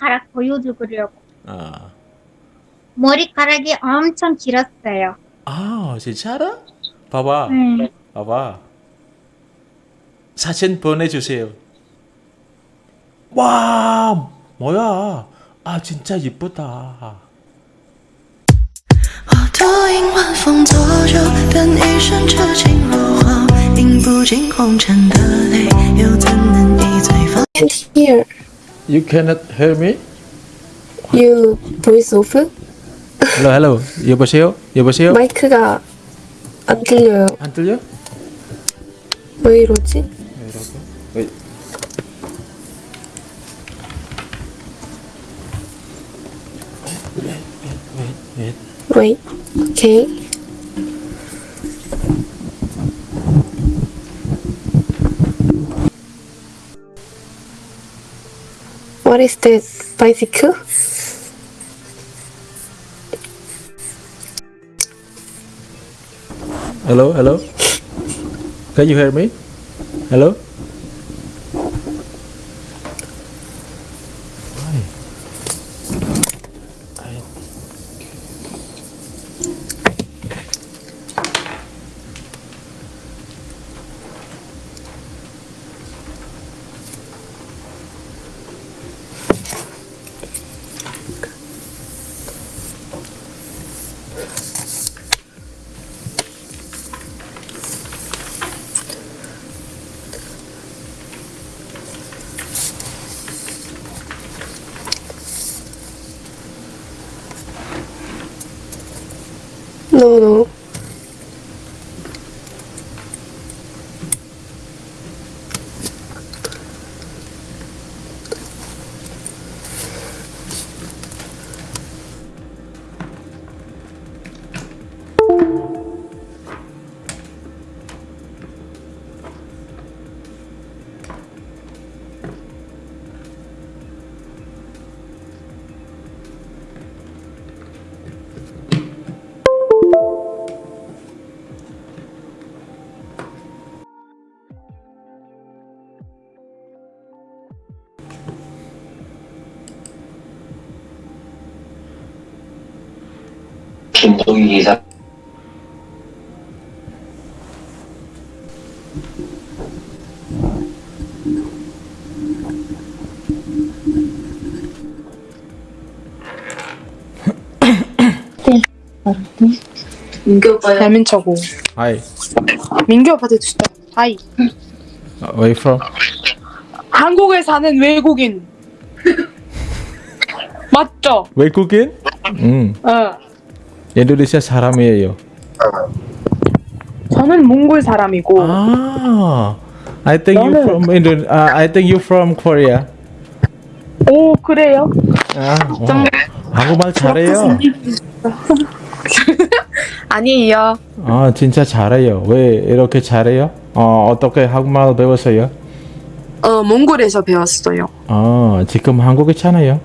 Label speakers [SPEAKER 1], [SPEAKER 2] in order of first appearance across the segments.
[SPEAKER 1] 머리카락 보여주려고.
[SPEAKER 2] 아,
[SPEAKER 1] 머리카락이 엄청 길었어요.
[SPEAKER 2] 아 진짜 알아? 봐봐,
[SPEAKER 1] 네.
[SPEAKER 2] 봐봐. 사진 보내주세요. 와, 뭐야? 아 진짜 이쁘다.
[SPEAKER 3] 我独饮晚风作酒，等一生痴情若火，饮不尽红尘的泪，又怎能一醉方？
[SPEAKER 4] can't hear
[SPEAKER 2] You cannot hear me?
[SPEAKER 4] you voice off?
[SPEAKER 2] Hello, hello. 여보세요? 여보세요?
[SPEAKER 4] 마이크가 안 들려요.
[SPEAKER 2] 안 들려?
[SPEAKER 4] 왜 이러지?
[SPEAKER 2] 왜?
[SPEAKER 4] Wait. Okay. What is this bicycle?
[SPEAKER 2] Hello, hello. Can you hear me? Hello?
[SPEAKER 4] No, no.
[SPEAKER 5] 김동희 기사
[SPEAKER 6] 민규 오빠요.
[SPEAKER 7] 대민차고
[SPEAKER 2] Hi.
[SPEAKER 7] 민규 오빠한테 주다 하이
[SPEAKER 2] Uh, Where from?
[SPEAKER 7] 한국에 사는 외국인 맞죠?
[SPEAKER 2] 외국인? 음,
[SPEAKER 7] 어
[SPEAKER 2] 인도네시아 사람이에요.
[SPEAKER 7] 저는 몽골 사람이고
[SPEAKER 2] Ah, I think you
[SPEAKER 7] 너는-
[SPEAKER 2] from Indo. Uh, I think you from Korea.
[SPEAKER 7] 오 그래요?
[SPEAKER 2] 아, 어, 한국말 잘해요.
[SPEAKER 7] 아니에요
[SPEAKER 2] 아, 진짜 잘해요. 왜 이렇게 잘해요? 어, 어떻게 한국말 배웠어요?
[SPEAKER 7] 어 몽골에서 배웠어요
[SPEAKER 2] 아, 지금 한국에 있잖아요.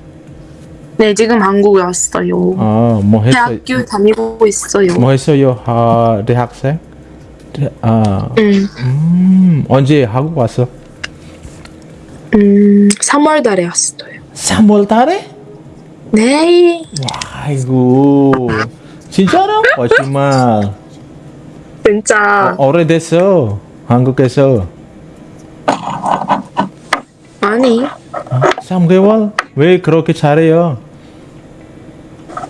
[SPEAKER 7] 네 지금 한국에 왔어요
[SPEAKER 2] 아, 뭐 했어요?
[SPEAKER 7] 대학교 다니고 있어요
[SPEAKER 2] 뭐 했어요? 아, 대학생? 대- 아,
[SPEAKER 7] 음,
[SPEAKER 2] 음, 언제 한국 왔어?
[SPEAKER 7] 음 3월 달에 왔어요
[SPEAKER 2] 3월 달에?
[SPEAKER 7] 네
[SPEAKER 2] 아이고, 진짜로? 거짓말.
[SPEAKER 7] 진짜
[SPEAKER 2] 오래됐어, 한국에서.
[SPEAKER 7] 아니
[SPEAKER 2] 3개월? 왜 그렇게 잘해요?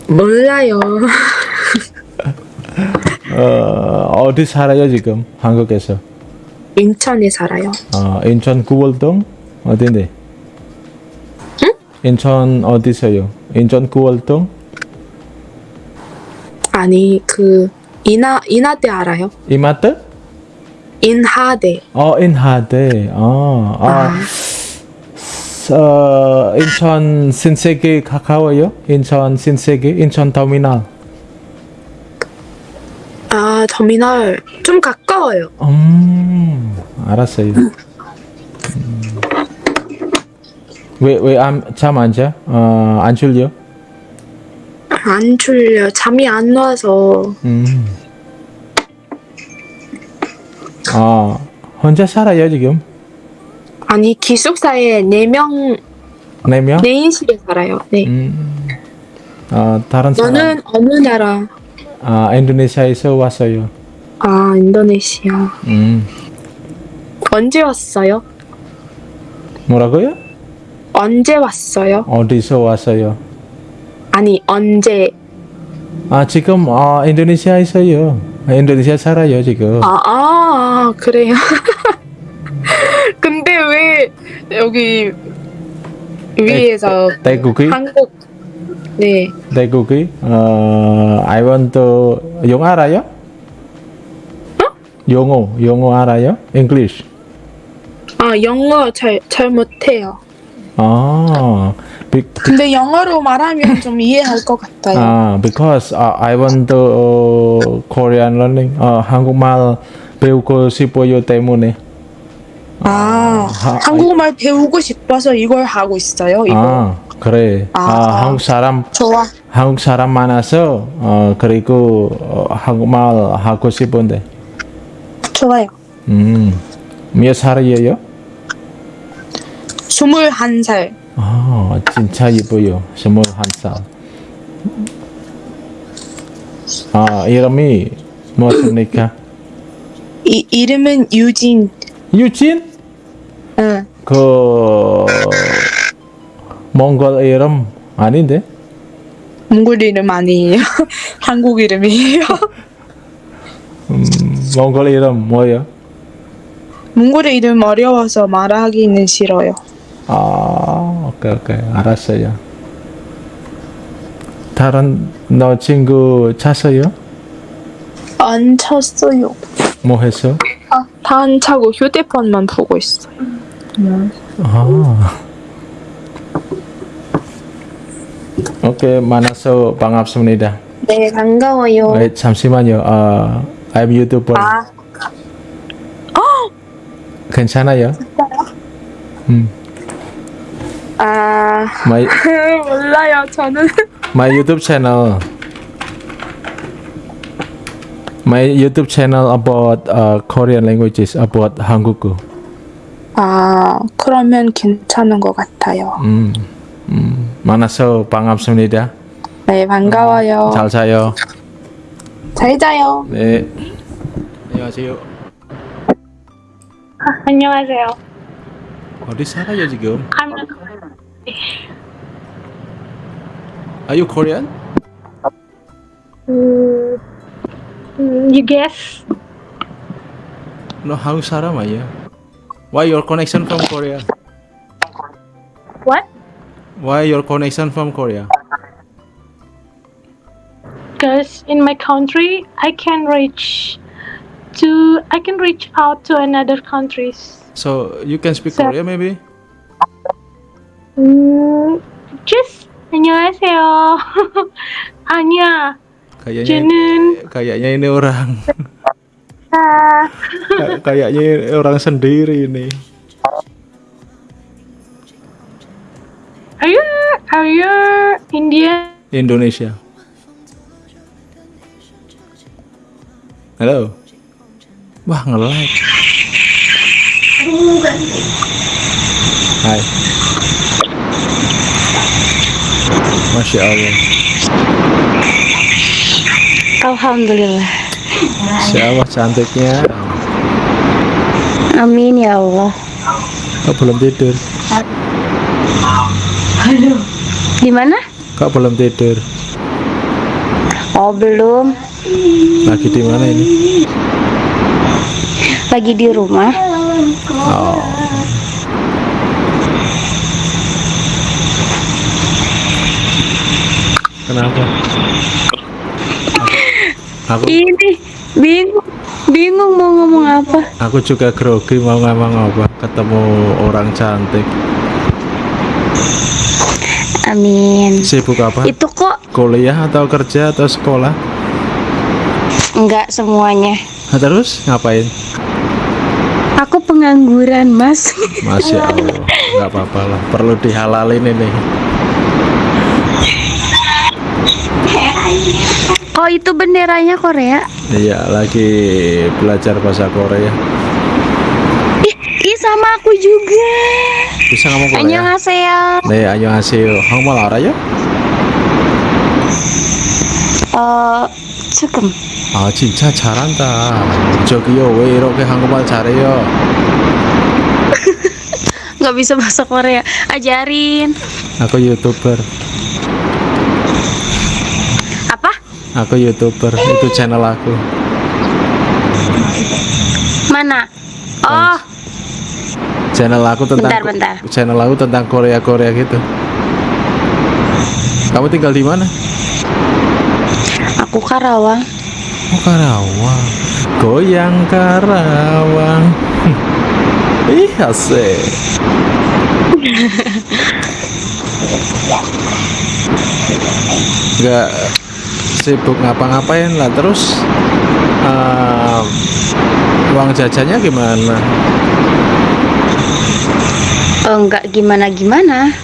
[SPEAKER 7] 몰라요
[SPEAKER 2] 어, 어디 살아요 지금? 한국에서?
[SPEAKER 7] 인천에 살아요
[SPEAKER 2] 아, 인천 구월동? 어딘데? 인천 어디서요? 인천 구월동?
[SPEAKER 7] 아니 그 인하 인하대 알아요?
[SPEAKER 2] 이마트?
[SPEAKER 7] 인하대
[SPEAKER 2] 어, 인하대. 아, 아. 어, 인천 신세계 가까워요? 인천 신세계? 인천 터미널.
[SPEAKER 7] 아 터미널 좀 가까워요
[SPEAKER 2] 음, 알았어요. 음. 왜, 왜, 잠안 자? 어, 안 졸려?
[SPEAKER 7] 안 졸려 잠이 안 와서
[SPEAKER 2] 음. 아, 혼자 살아요, 지금?
[SPEAKER 7] 아니 기숙사에
[SPEAKER 2] 네명네 명?
[SPEAKER 7] 내인실에 살아요. 네.
[SPEAKER 2] 음. 어, 다른 사람
[SPEAKER 7] 너는 어느 나라?
[SPEAKER 2] 아, 인도네시아에서 왔어요.
[SPEAKER 7] 아 인도네시아.
[SPEAKER 2] 음.
[SPEAKER 7] 언제 왔어요?
[SPEAKER 2] 뭐라고요?
[SPEAKER 7] 언제 왔어요?
[SPEAKER 2] 어디서 왔어요?
[SPEAKER 7] 아니 언제?
[SPEAKER 2] 아, 지금 아, 인도네시아에서요. 인도네시아 살아요, 지금.
[SPEAKER 7] 아, 아, 아 그래요. 왜 여기 위에서
[SPEAKER 2] 태국이
[SPEAKER 7] 한국 네
[SPEAKER 2] 태국이 어, I want to 영어 알아요? 영어, 영어 알아요? English.
[SPEAKER 7] 아 영어 잘 잘 못해요.
[SPEAKER 2] 아,
[SPEAKER 7] 근데 영어로 말하면 좀 이해할 것 같아요.
[SPEAKER 2] 아, because uh, I want to uh, Korean learning. 어, 한국말 배우고 싶어요 때문에.
[SPEAKER 7] 아,
[SPEAKER 2] 하-
[SPEAKER 7] 한국말 배우고 싶어서 이걸 하고 있어요. 이거.
[SPEAKER 2] 아, 그래. 아,
[SPEAKER 7] 아.
[SPEAKER 2] 한국 사람
[SPEAKER 7] 좋아.
[SPEAKER 2] 한국 사람 많아서 어, 그리고 어, 한국말 하고 싶은데.
[SPEAKER 7] 좋아요.
[SPEAKER 2] 음, 몇 살이에요?
[SPEAKER 7] 21살.
[SPEAKER 2] 아, 진짜 예뻐요. 21살. 아, 이름이 무엇입니까?
[SPEAKER 7] 이 이름은 유진.
[SPEAKER 2] 유진?
[SPEAKER 7] 응.
[SPEAKER 2] 그 몽골 이름 아닌데?
[SPEAKER 7] 몽골 이름 아니에요. 한국 이름이에요.
[SPEAKER 2] 음, 몽골 이름 뭐예요?
[SPEAKER 7] 몽골 이름 어려워서 말하기는 싫어요.
[SPEAKER 2] 아, 오케이, 오케이. 알았어요. 다른 너 친구 찾았어요?
[SPEAKER 7] 안 쳤어요.
[SPEAKER 2] 뭐 했어?
[SPEAKER 7] 아, 다안 차고 휴대폰만 보고 있어요.
[SPEAKER 2] 아. 오케이, 만나서 반갑습니다.
[SPEAKER 4] 네, 반가워요.
[SPEAKER 2] 네, 잠시만요. 아, I'm YouTuber.
[SPEAKER 7] 아,
[SPEAKER 2] 괜찮아요? 음,
[SPEAKER 7] 아,
[SPEAKER 2] my
[SPEAKER 7] 몰라요. 저는
[SPEAKER 2] my YouTube channel. My YouTube channel about uh, Korean languages, about 한국어.
[SPEAKER 7] 아, 그러면 괜찮은 것 같아요.
[SPEAKER 2] 음, 음, 만나서 반갑습니다.
[SPEAKER 7] 네, 반가워요.
[SPEAKER 2] 잘 자요.
[SPEAKER 7] 잘 자요.
[SPEAKER 2] 네. 안녕하세요.
[SPEAKER 8] 안녕하세요.
[SPEAKER 2] 어디 살아요 지금?
[SPEAKER 8] I'm
[SPEAKER 2] Are you Korean?
[SPEAKER 8] mm, mm, you guess?
[SPEAKER 2] No, 한국 사람 아니야. Why your connection from Korea?
[SPEAKER 8] What?
[SPEAKER 2] Why your connection from Korea?
[SPEAKER 8] Because in my country, I can reach to I can reach out to another countries.
[SPEAKER 2] So you can speak
[SPEAKER 8] Sir.
[SPEAKER 2] Korean maybe?
[SPEAKER 8] Mm, just 안녕하세요. 아니야.
[SPEAKER 2] Kayaknya
[SPEAKER 8] Jinin.
[SPEAKER 2] kayaknya ini orang. kayaknya orang sendiri ini.
[SPEAKER 8] ayo ayo India?
[SPEAKER 2] Indonesia. Halo. Wah, ngelag. Hai. Masya Allah.
[SPEAKER 9] Alhamdulillah.
[SPEAKER 2] Siapa cantiknya?
[SPEAKER 9] Amin ya Allah.
[SPEAKER 2] Kok belum tidur?
[SPEAKER 9] Di mana?
[SPEAKER 2] Kok belum tidur?
[SPEAKER 9] Oh, belum.
[SPEAKER 2] Lagi di mana ini?
[SPEAKER 9] Lagi di rumah.
[SPEAKER 2] Oh. Kenapa? Aku,
[SPEAKER 9] Ini bingung. Bingung mau ngomong apa.
[SPEAKER 2] aku juga grogi mau ngomong apa ketemu orang cantik.
[SPEAKER 9] Amin.
[SPEAKER 2] Sibuk apa?
[SPEAKER 9] Itu kok
[SPEAKER 2] Kuliah atau kerja atau sekolah?
[SPEAKER 9] enggak semuanya.
[SPEAKER 2] Nah, terus ngapain?
[SPEAKER 9] Aku pengangguran, Mas.
[SPEAKER 2] Masya Allah, nggak apa-apa lah. Perlu dihalalin ini.
[SPEAKER 9] Oh, itu benderanya Korea.
[SPEAKER 2] Iya, lagi belajar bahasa Korea.
[SPEAKER 9] Ih, ih
[SPEAKER 10] sama aku juga.
[SPEAKER 2] Bisa ngomong Korea?
[SPEAKER 10] Annyeonghaseyo.
[SPEAKER 2] 네, 안녕하세요. 한국말 알아요?
[SPEAKER 10] 어, 조금.
[SPEAKER 2] 아, 진짜 잘한다. 저기요, 왜 이렇게 한국말 잘해요?
[SPEAKER 10] Nggak bisa bahasa Korea. Ajarin.
[SPEAKER 2] Aku YouTuber. Aku YouTuber. Itu channel aku.
[SPEAKER 10] Mana? Oh,
[SPEAKER 2] Channel aku tentang
[SPEAKER 10] Bentar, bentar.
[SPEAKER 2] Channel aku tentang Korea-Korea gitu. Kamu tinggal di mana?
[SPEAKER 10] aku Karawang.
[SPEAKER 2] Oh, Karawang. Goyang Karawang. Ih, asik. Nggak sibuk ngapa-ngapain lah terus eh, uang jajannya gimana?
[SPEAKER 10] Oh, enggak gimana-gimana.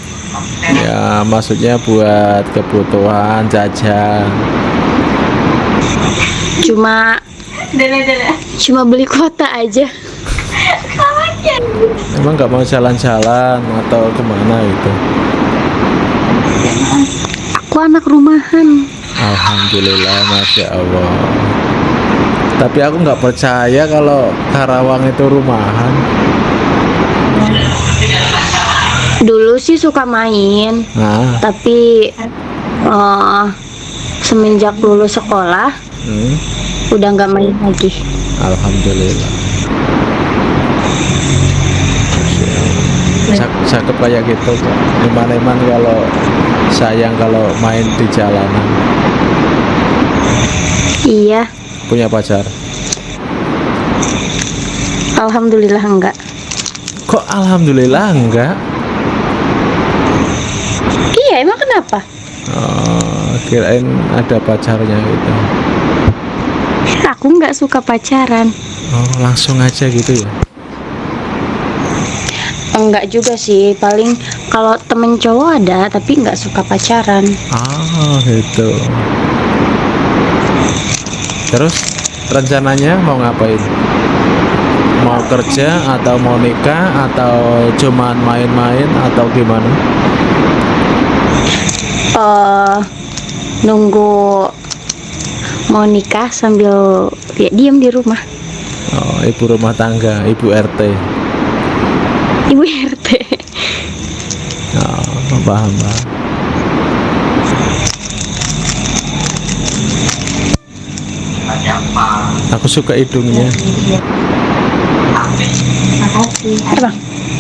[SPEAKER 2] Ya maksudnya buat kebutuhan jajan.
[SPEAKER 10] Cuma cuma beli kuota aja.
[SPEAKER 2] Emang nggak mau jalan-jalan atau ke mana gitu?
[SPEAKER 10] Aku anak rumahan.
[SPEAKER 2] Alhamdulillah, masya Allah. Tapi aku nggak percaya kalau Karawang itu rumahan.
[SPEAKER 10] Dulu sih suka main,
[SPEAKER 2] Nah,
[SPEAKER 10] tapi eh, semenjak lulus sekolah
[SPEAKER 2] hmm,
[SPEAKER 10] udah nggak main lagi.
[SPEAKER 2] alhamdulillah. Cak- Cakep kayak gitu kok. Iman-iman kalau sayang kalau main di jalanan.
[SPEAKER 10] Iya,
[SPEAKER 2] Punya pacar?
[SPEAKER 10] alhamdulillah enggak.
[SPEAKER 2] Kok alhamdulillah enggak?
[SPEAKER 10] Iya, emang kenapa?
[SPEAKER 2] Oh, kirain ada pacarnya gitu.
[SPEAKER 10] Aku nggak suka pacaran.
[SPEAKER 2] Oh, langsung aja gitu ya.
[SPEAKER 10] Enggak juga sih, paling kalau temen cowok ada tapi nggak suka pacaran.
[SPEAKER 2] Ah, gitu. Terus rencananya mau ngapain? Mau kerja atau mau nikah atau cuman main-main atau gimana?
[SPEAKER 10] eh nunggu mau nikah sambil ya diem di rumah.
[SPEAKER 2] Oh, ibu rumah tangga, ibu RT.
[SPEAKER 10] Ibu RT.
[SPEAKER 2] Oh, paham, paham. Aku suka hidungnya.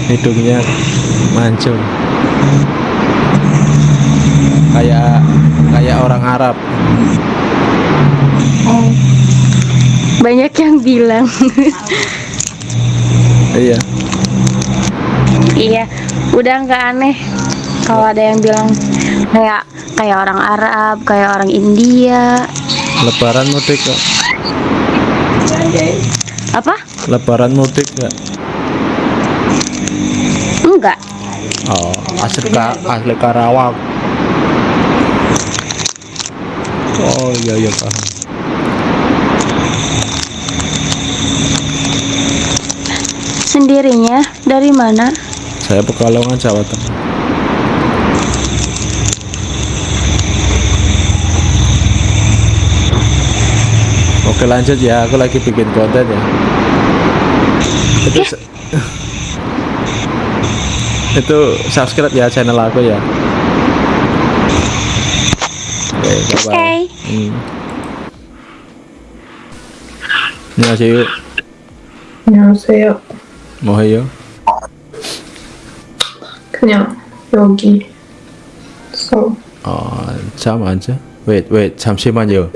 [SPEAKER 2] Hidungnya mancung. Kayak kayak orang Arab.
[SPEAKER 10] Banyak yang bilang.
[SPEAKER 2] Iya.
[SPEAKER 10] iya, udah nggak aneh kalau ada yang bilang kayak kayak orang Arab, kayak orang India.
[SPEAKER 2] Lebaran mudik kok.
[SPEAKER 10] Apa?
[SPEAKER 2] Lebaran mudik nggak?
[SPEAKER 10] Enggak.
[SPEAKER 2] Oh, asli ka, asli Karawang. Oh iya iya paham.
[SPEAKER 10] Sendirinya dari mana?
[SPEAKER 2] Saya Pekalongan Jawa Tengah. Oke lanjut ya, aku lagi bikin konten ya. Itu se- itu subscribe ya channel aku ya. Oke, bye bye.
[SPEAKER 10] Oke.
[SPEAKER 2] Hmm. 안녕하세요.
[SPEAKER 11] 안녕하세요.
[SPEAKER 2] 뭐해요?
[SPEAKER 11] 그냥 여기 서
[SPEAKER 2] 어, 잠 앉아? 왜, 왜, 잠시만요.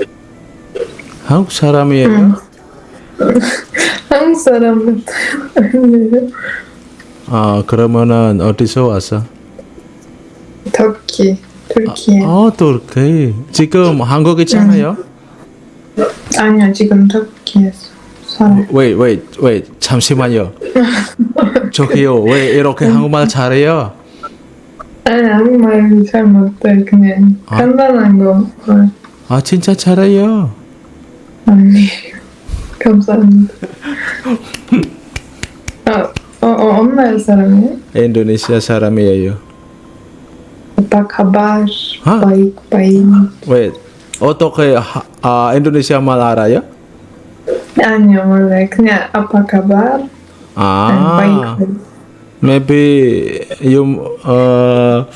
[SPEAKER 2] 한국 사람이에요?
[SPEAKER 11] 한국 사람은 아니에요.
[SPEAKER 2] 아, 그러면은 어디서 왔어?
[SPEAKER 11] 터키, 터키에.
[SPEAKER 2] 어, 터키. 지금 한국 있잖아요?
[SPEAKER 11] 아니야, 지금 터키에서.
[SPEAKER 2] 왜, 왜, 왜, 잠시만요. 저기요, 왜 이렇게 한국말 잘해요?
[SPEAKER 11] 아니, 한국말 잘 못해. 그냥
[SPEAKER 2] 아.
[SPEAKER 11] 간단한 거. 어,
[SPEAKER 2] 아, 진짜 잘해요.
[SPEAKER 11] Amin. oh, Online salamnya.
[SPEAKER 2] Indonesia salamnya yo.
[SPEAKER 11] Apa kabar?
[SPEAKER 2] Hah?
[SPEAKER 11] Baik baik.
[SPEAKER 2] Wait. Oto ke
[SPEAKER 11] uh, Indonesia Malara ya? Ah, Anya meleknya apa kabar?
[SPEAKER 2] Ah.
[SPEAKER 11] Baik.
[SPEAKER 2] Maybe you uh,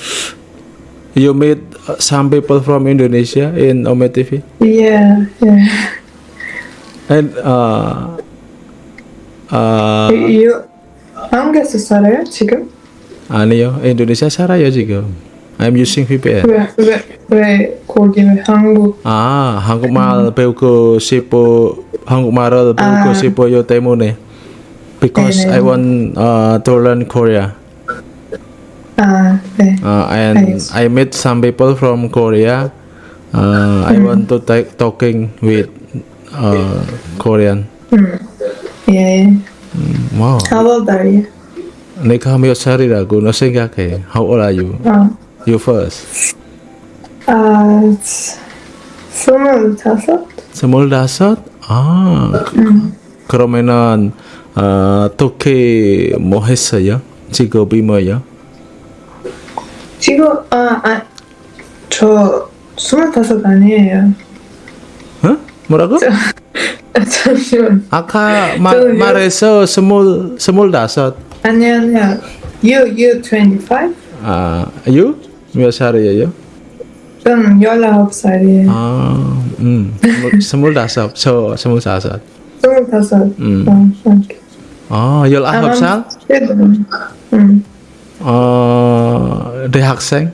[SPEAKER 2] you meet some people from Indonesia in Ome TV.
[SPEAKER 11] Yeah, yeah.
[SPEAKER 2] and uh, uh,
[SPEAKER 11] You 한국에서 살아요, 지금?
[SPEAKER 2] 아니요 인도네시아 살아요 지금 I'm using VPN
[SPEAKER 11] 왜, 왜, 왜 거기 왜 한국?
[SPEAKER 2] 아 한국말 배우고 싶어 한국말을 배우고
[SPEAKER 11] 아.
[SPEAKER 2] 싶어요 때문에 because
[SPEAKER 11] 네네.
[SPEAKER 2] I want uh, to learn Korea
[SPEAKER 11] 아, 네.
[SPEAKER 2] uh, and
[SPEAKER 11] 알겠어.
[SPEAKER 2] I met some people from Korea. Uh, I want to take talking with uh, Korean.
[SPEAKER 11] 예.
[SPEAKER 2] Wow.
[SPEAKER 11] How old are you?
[SPEAKER 2] 내가 몇 살이라고 너 생각해? How old are you?
[SPEAKER 11] 어,
[SPEAKER 2] You first.
[SPEAKER 11] 아, 스물다섯?
[SPEAKER 2] 스물다섯? 아, 그러면은 어, 어떻게 뭐 했어요? 직업이 뭐요?
[SPEAKER 11] 지금, 아, 아, 저 스물다섯 아니에요.
[SPEAKER 2] Murago? Aka ma
[SPEAKER 11] mareso semul semul dasot. Anyanya. You you 25?
[SPEAKER 2] Ah, uh, you? Mio sari ya yo. Um,
[SPEAKER 11] yo la hop sari. Ah, mm. Semul dasot. So
[SPEAKER 2] semul dasot. Semul dasot. Mm. Oh, yo la hop sal? Mm. Oh, dehakseng?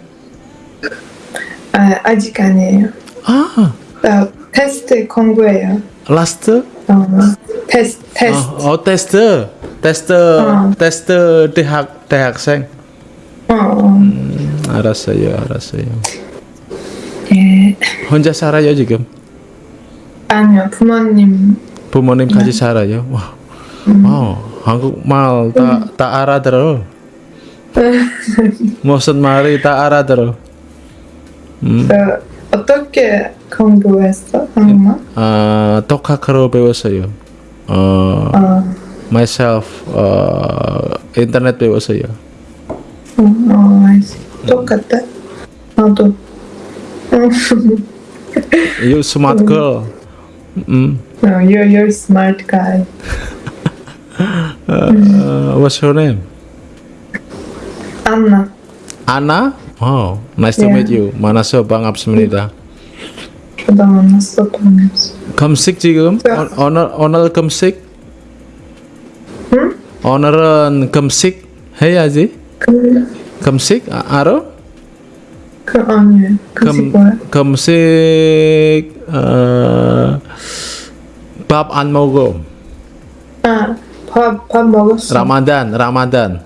[SPEAKER 11] Uh, ajikane. Ah. Uh,
[SPEAKER 2] 음.
[SPEAKER 11] 어, 오케이.
[SPEAKER 2] 아, 열아홉 살?
[SPEAKER 11] 응. 응.
[SPEAKER 2] 어, 대학생?
[SPEAKER 11] 아, 아직 아니에요.
[SPEAKER 2] 아,
[SPEAKER 11] 나 테스트 공부해요.
[SPEAKER 2] 라스트?
[SPEAKER 11] 어, 테스트, 테스트.
[SPEAKER 2] 어, 어, 테스트. 테스트,
[SPEAKER 11] 어.
[SPEAKER 2] 테스트 대학, 대학생.
[SPEAKER 11] 어, 어.
[SPEAKER 2] 알았어요, 알았어요.
[SPEAKER 11] 예.
[SPEAKER 2] 혼자 살아요, 지금?
[SPEAKER 11] 아니요, 부모님.
[SPEAKER 2] 부모님 같이 살아요? 와, 와우, 한국말 다, 다 알아들어. 무슨 말이 다 알아들어. 음,
[SPEAKER 11] 그, 어떻게 공부했어? 한국말?
[SPEAKER 2] 아, 독학으로 배웠어요. 어,
[SPEAKER 11] 어,
[SPEAKER 2] myself, 어, 인터넷 배웠어요.
[SPEAKER 11] 어, 어, 알지. 똑같아. 나도.
[SPEAKER 2] You smart girl. 음,
[SPEAKER 11] No, you're, you're smart guy.
[SPEAKER 2] uh, what's your name?
[SPEAKER 11] 안나.
[SPEAKER 2] Anna? Oh, nice to
[SPEAKER 11] Yeah.
[SPEAKER 2] meet you. 만나서 반갑습니다.
[SPEAKER 11] 저도 만났어, 반갑어.
[SPEAKER 2] 금식 지금?
[SPEAKER 11] 네.
[SPEAKER 2] 오- 오늘 오늘 금식?
[SPEAKER 11] 응?
[SPEAKER 2] 오늘은 금식 해야지.
[SPEAKER 11] 그,
[SPEAKER 2] 금식 아, 알아?
[SPEAKER 11] 그, 아니에요. 그게 뭐야?
[SPEAKER 2] 금식 어, 밥안 먹어.
[SPEAKER 11] 아, 밥, 밥 먹었어.
[SPEAKER 2] 라마단, 라마단.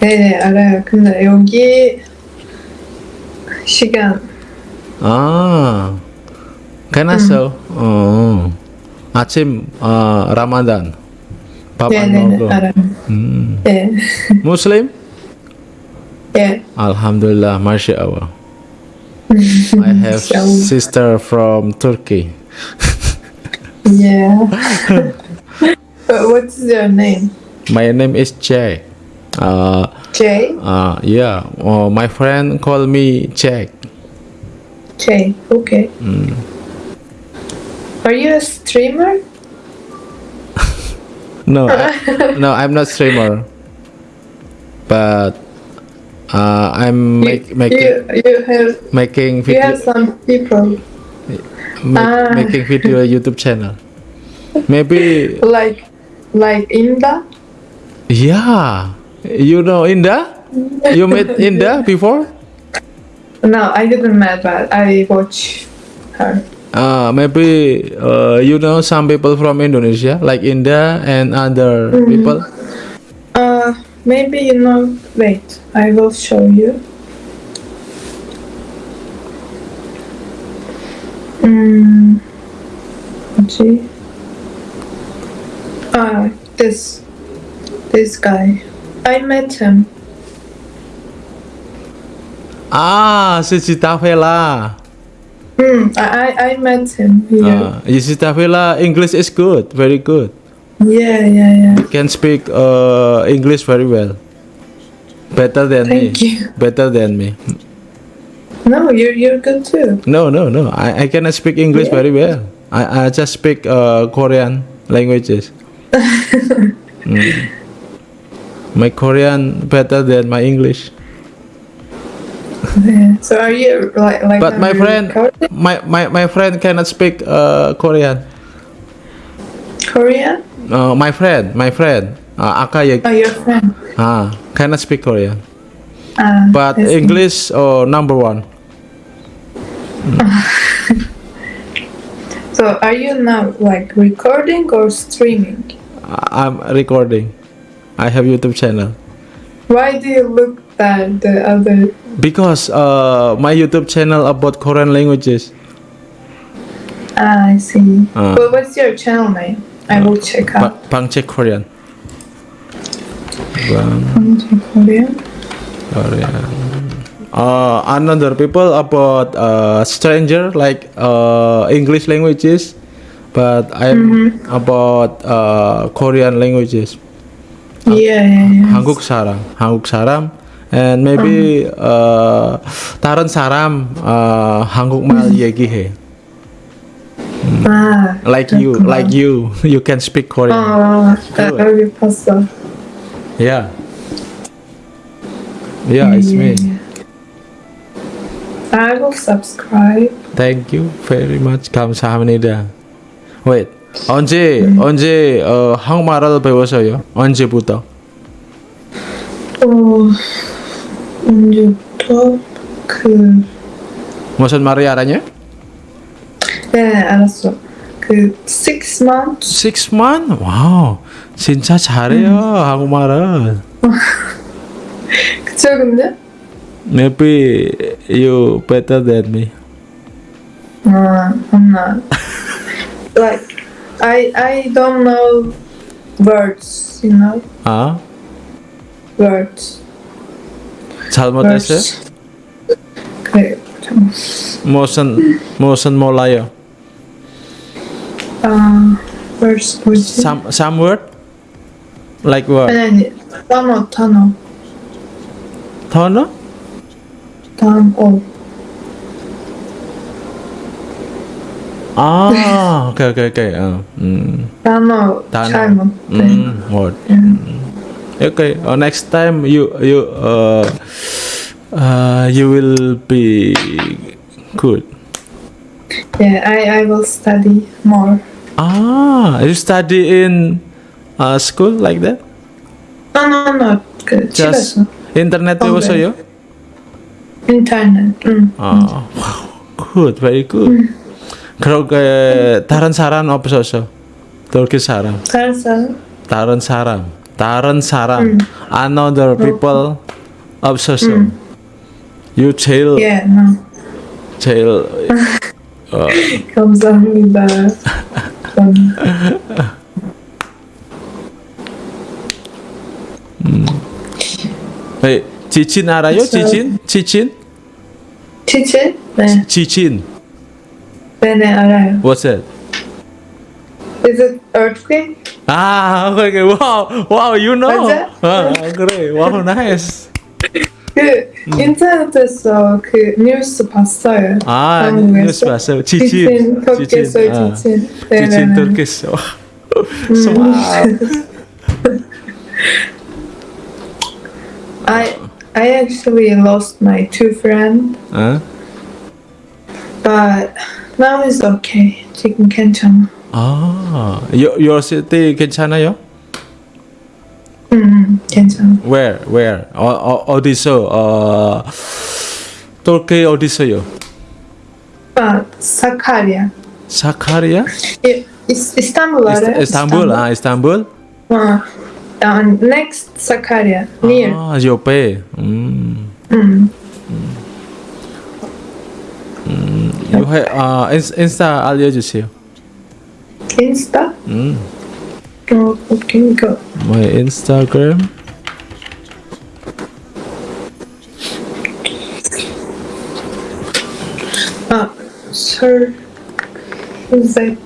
[SPEAKER 11] 네네, 알아요. 근데 여기 시간,
[SPEAKER 2] Ah, Kanaso. Hmm. so, Oh, 아침 uh,
[SPEAKER 11] Ramadan. Papa yeah,
[SPEAKER 2] Nogo.
[SPEAKER 11] Yeah,
[SPEAKER 2] hmm. yeah. Muslim?
[SPEAKER 11] Yeah.
[SPEAKER 2] Alhamdulillah, Masya Allah. I have sister from Turkey.
[SPEAKER 11] yeah. but what's your name?
[SPEAKER 2] My name is Jack. Uh,
[SPEAKER 11] Jay?
[SPEAKER 2] Uh, yeah. Uh, my friend called me Jack.
[SPEAKER 11] Jay, okay.
[SPEAKER 2] Mm.
[SPEAKER 11] Are you a streamer?
[SPEAKER 2] No, I- no, I'm not streamer, but uh, I'm make,
[SPEAKER 11] you,
[SPEAKER 2] making
[SPEAKER 11] you, you have
[SPEAKER 2] making
[SPEAKER 11] you
[SPEAKER 2] video
[SPEAKER 11] have some people
[SPEAKER 2] make,
[SPEAKER 11] Ah.
[SPEAKER 2] making video YouTube channel. Maybe
[SPEAKER 11] like like Inda.
[SPEAKER 2] yeah, you know Inda. You met Inda before?
[SPEAKER 11] No, I didn't met, but I watch her.
[SPEAKER 2] Uh, maybe uh, you know some people from Indonesia, like India and other people.
[SPEAKER 11] Uh, maybe you know. Wait, I will show you. Hmm. 뭐지? Ah, this, this guy. I met him.
[SPEAKER 2] Ah, Sujita Vela.
[SPEAKER 11] Hmm. I, I I met him here.
[SPEAKER 2] Sujita English is good, very good.
[SPEAKER 11] Yeah, yeah, yeah.
[SPEAKER 2] can speak uh, English very well. Better than
[SPEAKER 11] Thank
[SPEAKER 2] me.
[SPEAKER 11] you.
[SPEAKER 2] Better than me.
[SPEAKER 11] No, you're you're good too.
[SPEAKER 2] No, no, no. I, I cannot speak English very well. I, I just speak uh, Korean languages. Mm. My Korean better than my English.
[SPEAKER 11] So are you like like?
[SPEAKER 2] But my friend, my, my my friend cannot speak uh, Korean.
[SPEAKER 11] Korean?
[SPEAKER 2] Uh, my friend, my friend. Uh, Akaya.
[SPEAKER 11] Oh, your friend.
[SPEAKER 2] Ah, cannot speak Korean.
[SPEAKER 11] Uh,
[SPEAKER 2] but English or oh, number one. Mm.
[SPEAKER 11] so are you now like recording or streaming?
[SPEAKER 2] I'm recording. I have YouTube channel.
[SPEAKER 11] Why do you look at the other
[SPEAKER 2] Because uh, my YouTube channel about Korean languages.
[SPEAKER 11] Ah, I see.
[SPEAKER 2] Ah.
[SPEAKER 11] Well, what's your channel name? I will check
[SPEAKER 2] Ba-
[SPEAKER 11] out.
[SPEAKER 2] Bangche Korean. Bang
[SPEAKER 11] Korean.
[SPEAKER 2] Korean. Uh, another people about uh, stranger like uh, English languages, but I'm about uh, Korean languages.
[SPEAKER 11] Yeah, yeah, yeah.
[SPEAKER 2] 한국 사람, 한국 사람, and maybe uh, 다른 사람 uh, 한국말 얘기해.
[SPEAKER 11] Ah.
[SPEAKER 2] Like you,
[SPEAKER 11] 그렇구나.
[SPEAKER 2] like you, you can speak Korean.
[SPEAKER 11] 아,
[SPEAKER 2] Good.
[SPEAKER 11] 여기 봤어.
[SPEAKER 2] Yeah. Yeah, it's me.
[SPEAKER 11] I will subscribe.
[SPEAKER 2] Thank you very much. 감사합니다. Wait, 언제 언제 어, 한국말을 배웠어요? 언제부터?
[SPEAKER 11] 어, 언제부터 그,
[SPEAKER 2] 무슨 말이 알아냐?
[SPEAKER 11] 네, 알았어. 그 six months.
[SPEAKER 2] Six months? 와우, 진짜 잘해요 한국말은.
[SPEAKER 11] 그쵸, 근데?
[SPEAKER 2] Maybe you better than me.
[SPEAKER 11] 아, I'm not. like, I I don't know words, you know,
[SPEAKER 2] 아,
[SPEAKER 11] words.
[SPEAKER 2] 잘못했어요?
[SPEAKER 11] words. 그래, 잠깐.
[SPEAKER 2] 무슨 무슨 몰라요?
[SPEAKER 11] 아, words 뭐지?
[SPEAKER 2] Some some word? Like what?
[SPEAKER 11] 아니 아니, 단어 단어
[SPEAKER 2] 터너?
[SPEAKER 11] 단어.
[SPEAKER 2] 아, 오케이 오케이 오케이. 어, 음.
[SPEAKER 11] 단어 잘
[SPEAKER 2] 단어.
[SPEAKER 11] 못해.
[SPEAKER 2] 음, word. Okay. Uh, next time you you uh, uh you will be good.
[SPEAKER 11] Yeah, I I will study more.
[SPEAKER 2] Ah, you study in uh, school like that?
[SPEAKER 11] No, no, no. 그
[SPEAKER 2] Just
[SPEAKER 11] 집에서
[SPEAKER 2] internet
[SPEAKER 11] 어,
[SPEAKER 2] 배웠어요?
[SPEAKER 11] 인터넷. 응.
[SPEAKER 2] 아, wow, good, very good. 그렇게 다른 사람 없었어. 터키 사람,
[SPEAKER 11] 살살.
[SPEAKER 2] 다른 사람, 다른 사람, another people 없었어. You 제일
[SPEAKER 11] Yeah, no.
[SPEAKER 2] 제일 어,
[SPEAKER 11] 감사합니다. 음,
[SPEAKER 2] 네, 지친 알아요? 지친? 지친?
[SPEAKER 11] 치치? 네,
[SPEAKER 2] 지친.
[SPEAKER 11] 네네 알아요.
[SPEAKER 2] What's that?
[SPEAKER 11] Is it earthquake?
[SPEAKER 2] 아, 그래, wow, wow, you know.
[SPEAKER 11] 맞아?
[SPEAKER 2] 아, 그래, wow, nice.
[SPEAKER 11] 그 인터넷에서 그 뉴스 봤어요.
[SPEAKER 2] 아,
[SPEAKER 11] 한국에서.
[SPEAKER 2] 뉴스 봤어요. 지친,
[SPEAKER 11] 지친, 터키에서
[SPEAKER 2] 아,
[SPEAKER 11] 지친.
[SPEAKER 2] 지친
[SPEAKER 11] 네네네.
[SPEAKER 2] 터키에서. 스마트.
[SPEAKER 11] I I actually lost my two friends,
[SPEAKER 2] 어?
[SPEAKER 11] but now it's okay. 지금 괜찮아.
[SPEAKER 2] 아, your, your city 괜찮아요?
[SPEAKER 11] 음, 괜찮아.
[SPEAKER 2] Where, where? 어, 어, 어디서? 어, 터키 어디서요?
[SPEAKER 11] 아, 사카리아.
[SPEAKER 2] 사카리아?
[SPEAKER 11] 이, 이스- 이스탄불 알아요?
[SPEAKER 2] 이스탄불, 아, 이스탄불?
[SPEAKER 11] 어, 아, next 사카리아. near.
[SPEAKER 2] 아, 옆에. 음.
[SPEAKER 11] 음.
[SPEAKER 2] 아, 인, 인스타 알려주세요.
[SPEAKER 11] 인스타?
[SPEAKER 2] 음.
[SPEAKER 11] 어, 오케이, 이거.
[SPEAKER 2] My Instagram.
[SPEAKER 11] 아, 설, 색.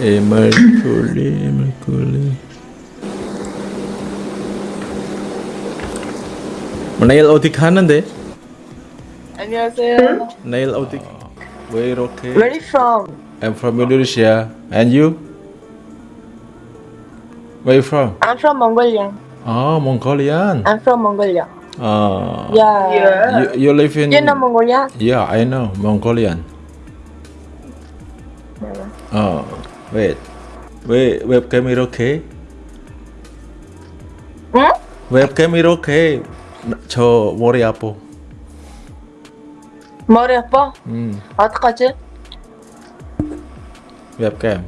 [SPEAKER 2] Emerkuli, Emerkuli. Nail 어디 가는데?
[SPEAKER 7] 안녕하세요.
[SPEAKER 2] Nail 어디? Where okay?
[SPEAKER 7] Where are you from?
[SPEAKER 2] I'm from Indonesia. And you? Where you from?
[SPEAKER 7] I'm from Mongolia.
[SPEAKER 2] Oh, Mongolian.
[SPEAKER 7] I'm from Mongolia.
[SPEAKER 2] Oh.
[SPEAKER 7] Yeah.
[SPEAKER 2] You, you live in
[SPEAKER 7] You know Mongolia?
[SPEAKER 2] Yeah, I know Mongolian. Oh, wait. Wait, webcam is okay?
[SPEAKER 7] 응?
[SPEAKER 2] Webcam is okay. 저 머리 아파.
[SPEAKER 7] 머리 아파?
[SPEAKER 2] 음,
[SPEAKER 7] 어떡하지?
[SPEAKER 2] 웹캠.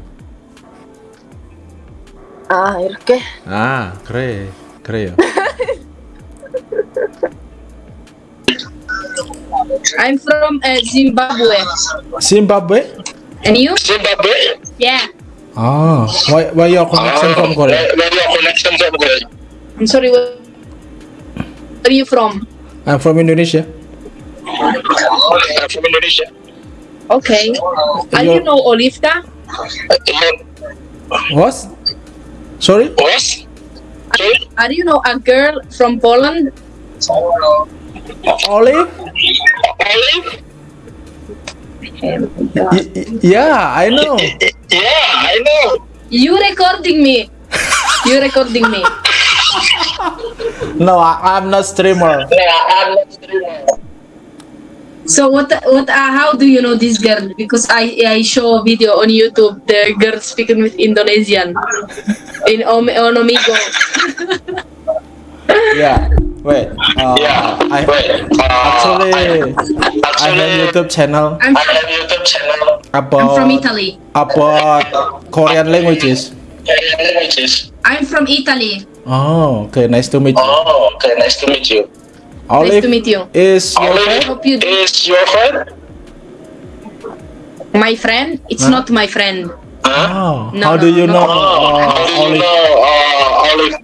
[SPEAKER 7] 아 이렇게?
[SPEAKER 2] 아, 그래. 그래요.
[SPEAKER 12] I'm from uh, Zimbabwe.
[SPEAKER 2] Zimbabwe?
[SPEAKER 12] And you?
[SPEAKER 5] Zimbabwe?
[SPEAKER 12] Yeah.
[SPEAKER 2] Ah, why why your connection from Korea?
[SPEAKER 5] Where, where your connection from Korea?
[SPEAKER 12] I'm sorry. Where, where are you from?
[SPEAKER 2] I'm from Indonesia.
[SPEAKER 5] I'm from Indonesia.
[SPEAKER 12] Okay. Are you
[SPEAKER 2] You're-
[SPEAKER 12] know Olivka?
[SPEAKER 2] What? Sorry?
[SPEAKER 5] What? Sorry?
[SPEAKER 12] Are you know a girl from Poland?
[SPEAKER 2] Olive?
[SPEAKER 5] Olive?
[SPEAKER 2] Y- y- yeah, I know.
[SPEAKER 5] Yeah, I know.
[SPEAKER 12] You recording me? You recording me?
[SPEAKER 2] No, I, I'm not streamer.
[SPEAKER 5] Yeah, I'm not streamer.
[SPEAKER 12] So what? What? Uh, how do you know this girl? Because I I show a video on YouTube. The girl speaking with Indonesian in Om on Omigo.
[SPEAKER 2] Yeah. Wait. Uh,
[SPEAKER 5] Yeah,
[SPEAKER 2] I
[SPEAKER 5] wait. Uh,
[SPEAKER 2] actually I have
[SPEAKER 5] actually,
[SPEAKER 2] YouTube channel
[SPEAKER 12] I'm
[SPEAKER 5] I
[SPEAKER 12] from,
[SPEAKER 5] have YouTube channel.
[SPEAKER 2] about
[SPEAKER 12] I'm from Italy.
[SPEAKER 2] about Korean languages.
[SPEAKER 5] Korean languages.
[SPEAKER 12] I'm from Italy.
[SPEAKER 2] Oh, okay. Nice to meet you.
[SPEAKER 5] Oh, okay. Nice to meet you.
[SPEAKER 2] Olive
[SPEAKER 12] Nice to meet you.
[SPEAKER 2] is your
[SPEAKER 5] Olive
[SPEAKER 2] friend?
[SPEAKER 12] Hope you do.
[SPEAKER 5] is your friend?
[SPEAKER 12] My friend? It's
[SPEAKER 2] Huh?
[SPEAKER 12] not my friend.
[SPEAKER 2] Oh,
[SPEAKER 12] No,
[SPEAKER 2] how
[SPEAKER 12] no,
[SPEAKER 2] do you
[SPEAKER 12] no.
[SPEAKER 2] know
[SPEAKER 5] Oh, how
[SPEAKER 2] uh,
[SPEAKER 5] do you
[SPEAKER 2] Olive?
[SPEAKER 5] know uh, Olive?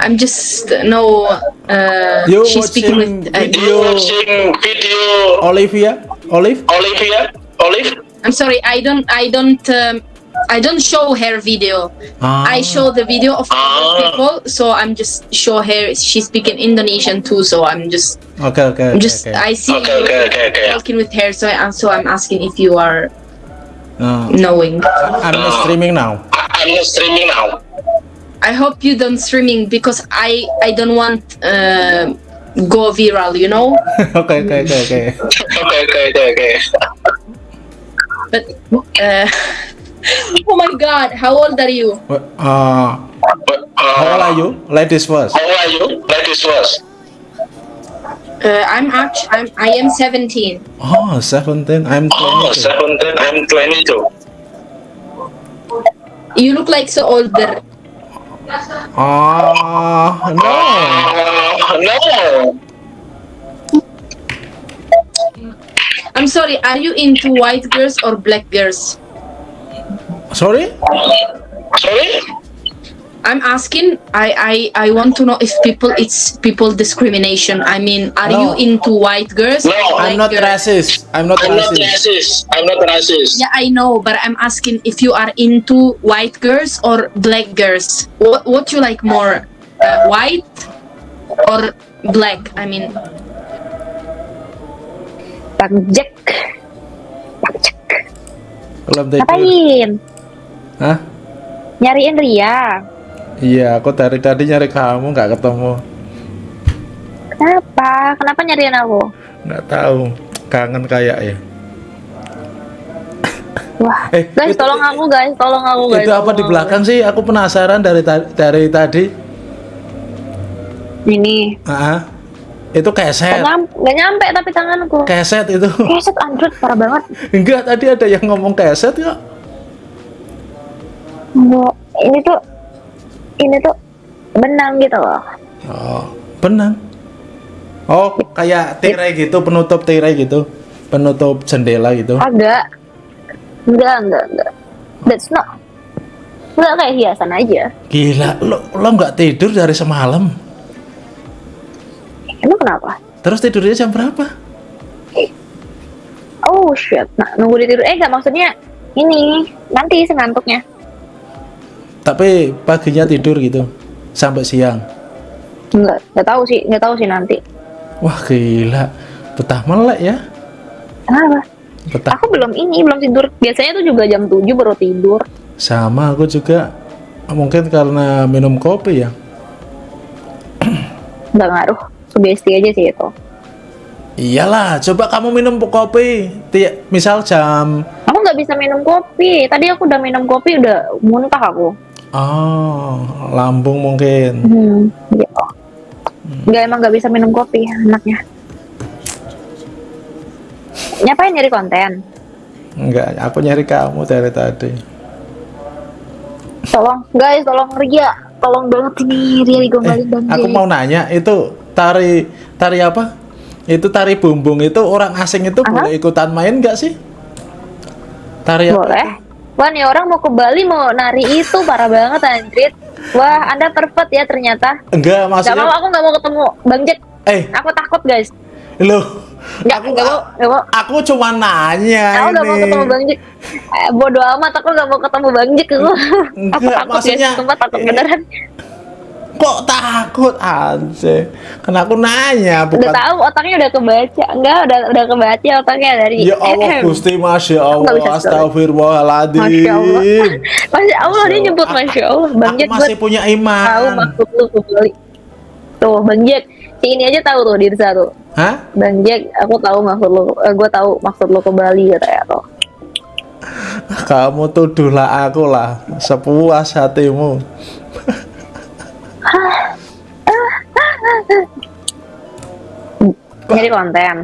[SPEAKER 12] I'm just no. Uh,
[SPEAKER 2] You
[SPEAKER 12] she's speaking with. Uh,
[SPEAKER 5] You watching video
[SPEAKER 2] Olivia? Olive?
[SPEAKER 5] Olivia? Olive?
[SPEAKER 12] I'm sorry. I don't. I don't. Um, I don't show her video.
[SPEAKER 2] Ah.
[SPEAKER 12] I show the video of other
[SPEAKER 5] Ah.
[SPEAKER 12] people. So I'm just show her. She's speaking Indonesian too. So I'm just.
[SPEAKER 2] Okay, okay,
[SPEAKER 12] I'm just.
[SPEAKER 2] okay.
[SPEAKER 12] I see
[SPEAKER 5] Okay,
[SPEAKER 12] you
[SPEAKER 5] okay, okay, okay.
[SPEAKER 12] talking with her. So I, so I'm asking if you are
[SPEAKER 2] Uh,
[SPEAKER 12] knowing.
[SPEAKER 2] I'm not streaming now.
[SPEAKER 5] I- I'm not streaming now.
[SPEAKER 12] I hope you don't streaming because I I don't want uh, go viral. You know.
[SPEAKER 2] okay, okay, okay, okay.
[SPEAKER 5] Okay, okay, okay, okay.
[SPEAKER 12] But uh, oh my God, how old are you?
[SPEAKER 2] What, Uh,
[SPEAKER 5] But, uh,
[SPEAKER 2] how old are you? Ladies first.
[SPEAKER 5] How old are you? Ladies first.
[SPEAKER 12] Uh, I'm actually I'm I am 17.
[SPEAKER 2] Oh, 17. I'm 22.
[SPEAKER 5] Oh, 17. I'm 22.
[SPEAKER 12] You look like so older.
[SPEAKER 2] Ah, no.
[SPEAKER 5] Uh, no.
[SPEAKER 12] I'm sorry. Are you into white girls or black girls?
[SPEAKER 2] Sorry?
[SPEAKER 5] Sorry?
[SPEAKER 12] I'm asking. I I I want to know if people it's people discrimination. I mean, are
[SPEAKER 2] No.
[SPEAKER 12] you into white girls?
[SPEAKER 5] No,
[SPEAKER 12] or
[SPEAKER 2] I'm not
[SPEAKER 12] girls?
[SPEAKER 2] racist. I'm not
[SPEAKER 5] I'm not
[SPEAKER 2] racist.
[SPEAKER 5] racist. I'm not racist.
[SPEAKER 12] Yeah, I know, but I'm asking if you are into white girls or black girls. What what you like more, uh, white or black? I mean,
[SPEAKER 9] Bang Jack. Bang Jack.
[SPEAKER 2] Belum tidur.
[SPEAKER 9] Ngapain?
[SPEAKER 2] Hah?
[SPEAKER 9] Nyariin Ria.
[SPEAKER 2] Iya, aku dari tadi nyari kamu nggak ketemu.
[SPEAKER 9] Kenapa? Kenapa nyariin aku?
[SPEAKER 2] Nggak tahu. Kangen kayak ya.
[SPEAKER 9] Wah,
[SPEAKER 2] Eh,
[SPEAKER 9] guys,
[SPEAKER 2] itu-
[SPEAKER 9] tolong aku guys, tolong aku guys.
[SPEAKER 2] Itu apa di
[SPEAKER 9] aku.
[SPEAKER 2] belakang sih? Aku penasaran dari ta- dari tadi.
[SPEAKER 9] Ini.
[SPEAKER 2] Ah, itu
[SPEAKER 9] Gak
[SPEAKER 2] keset.
[SPEAKER 9] nyampe, gak nyampe tapi tanganku.
[SPEAKER 2] Keset itu.
[SPEAKER 9] Keset Android parah banget.
[SPEAKER 2] Enggak, tadi ada yang ngomong keset ya.
[SPEAKER 9] Enggak, ini tuh ini tuh benang gitu loh.
[SPEAKER 2] Oh, benang. Oh, kayak tirai gitu, penutup tirai gitu. Penutup jendela gitu.
[SPEAKER 9] Agak. Enggak, enggak, enggak. That's not. Enggak kayak hiasan aja.
[SPEAKER 2] Gila, lo lo nggak tidur dari semalam.
[SPEAKER 9] Emang kenapa?
[SPEAKER 2] Terus tidurnya jam berapa?
[SPEAKER 9] Oh shit. Nah, nunggu ditidur. Eh enggak maksudnya ini nanti sih ngantuknya.
[SPEAKER 2] Tapi paginya tidur gitu sampai siang.
[SPEAKER 9] Enggak, enggak tahu sih, enggak tahu sih nanti.
[SPEAKER 2] Wah gila, betah melek ya.
[SPEAKER 9] Kenapa?
[SPEAKER 2] Betah.
[SPEAKER 9] Aku belum ini, belum tidur. Biasanya tuh juga jam 7 baru tidur.
[SPEAKER 2] Sama aku juga mungkin karena minum kopi ya.
[SPEAKER 9] Enggak ngaruh. Sugesti aja sih itu.
[SPEAKER 2] Iyalah, coba kamu minum kopi. Misal jam
[SPEAKER 9] Aku nggak bisa minum kopi. Tadi aku udah minum kopi, udah muntah aku.
[SPEAKER 2] Oh, lambung mungkin.
[SPEAKER 9] Hmm, gitu. Nggak emang nggak bisa minum kopi anaknya. Nyapain nyari konten?
[SPEAKER 2] Enggak, aku nyari kamu dari tadi.
[SPEAKER 9] Tolong, guys, tolong Ria. Tolong banget ini Ria digombalin dan
[SPEAKER 2] Eh, Aku mau nanya, itu tari tari apa? Itu tari bumbung itu orang asing itu boleh ikutan main nggak sih? Tari apa?
[SPEAKER 9] Wah, nih orang mau ke Bali mau nari itu parah banget anjrit. Wah, Anda perfect ya ternyata.
[SPEAKER 2] Enggak,
[SPEAKER 9] Gak mau,
[SPEAKER 2] maksudnya
[SPEAKER 9] aku nggak mau ketemu Bang Jack.
[SPEAKER 2] Eh.
[SPEAKER 9] Aku takut guys.
[SPEAKER 2] loh,
[SPEAKER 9] Nggak, nggak mau, nggak mau.
[SPEAKER 2] aku cuma nanya
[SPEAKER 9] Aku nggak mau
[SPEAKER 2] ini.
[SPEAKER 9] ketemu Bang Jack. Eh, bodo amat, aku nggak mau ketemu Bang Jack. Aku, aku
[SPEAKER 2] Enggak,
[SPEAKER 9] takut
[SPEAKER 2] maksudnya-
[SPEAKER 9] guys, sumpah takut beneran.
[SPEAKER 2] Kok takut aja? Karena aku nanya
[SPEAKER 9] Udah
[SPEAKER 2] bukan
[SPEAKER 9] tahu otaknya udah kebaca. Enggak, udah udah kebaca otaknya dari.
[SPEAKER 2] Ya Allah Gusti Masya Allah. Astagfirullahaladzim
[SPEAKER 9] Masya Allah. Masya Allah dia nyebut Masya Allah. Bang Jack
[SPEAKER 2] masih punya iman
[SPEAKER 9] tahu maksud lu. Tuh, Bang Jack. Si ini aja tahu tuh Dirsa tuh.
[SPEAKER 2] Hah?
[SPEAKER 9] Bang Jack, aku tahu maksud lu. Eh, gue tahu maksud lu ke Bali katanya tuh.
[SPEAKER 2] Kamu tuduhlah aku lah Sepuas hatimu
[SPEAKER 9] Jadi konten.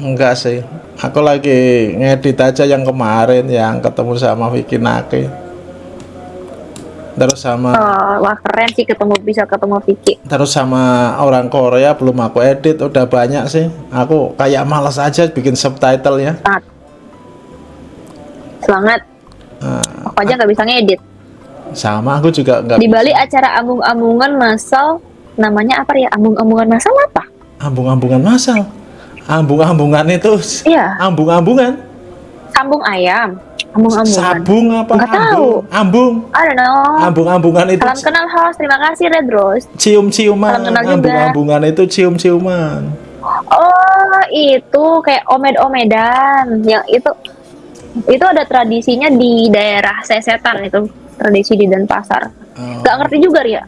[SPEAKER 2] Enggak sih Aku lagi ngedit aja yang kemarin Yang ketemu sama Vicky Naki Terus sama
[SPEAKER 9] Oh, wah keren sih ketemu bisa ketemu Vicky.
[SPEAKER 2] Terus sama orang Korea belum aku edit Udah banyak sih Aku kayak males aja bikin subtitle ya
[SPEAKER 9] Semangat. Semangat.
[SPEAKER 2] Nah,
[SPEAKER 9] Aku aja nggak bisa ngedit.
[SPEAKER 2] Sama aku juga nggak
[SPEAKER 9] Di Bali acara ambung-ambungan masal namanya apa ya? Ambung-ambungan masal apa?
[SPEAKER 2] Ambung-ambungan masal Ambung-ambungan itu
[SPEAKER 9] Iya.
[SPEAKER 2] Ambung-ambungan
[SPEAKER 9] Sambung ayam. Ambung-ambungan.
[SPEAKER 2] Sabung apa
[SPEAKER 9] Nggak tahu.
[SPEAKER 2] ambung? Ambung
[SPEAKER 9] I don't know.
[SPEAKER 2] Ambung-ambungan itu
[SPEAKER 9] Salam kenal host. Terima kasih Red Rose.
[SPEAKER 2] cium-ciuman
[SPEAKER 9] Salam kenal juga.
[SPEAKER 2] Ambung-ambungan itu cium-ciuman
[SPEAKER 9] Oh, itu kayak omed-omedan. Yang itu itu ada tradisinya di daerah Sesetan itu. Tradisi di Denpasar.
[SPEAKER 2] Oh.
[SPEAKER 9] Gak ngerti juga ya.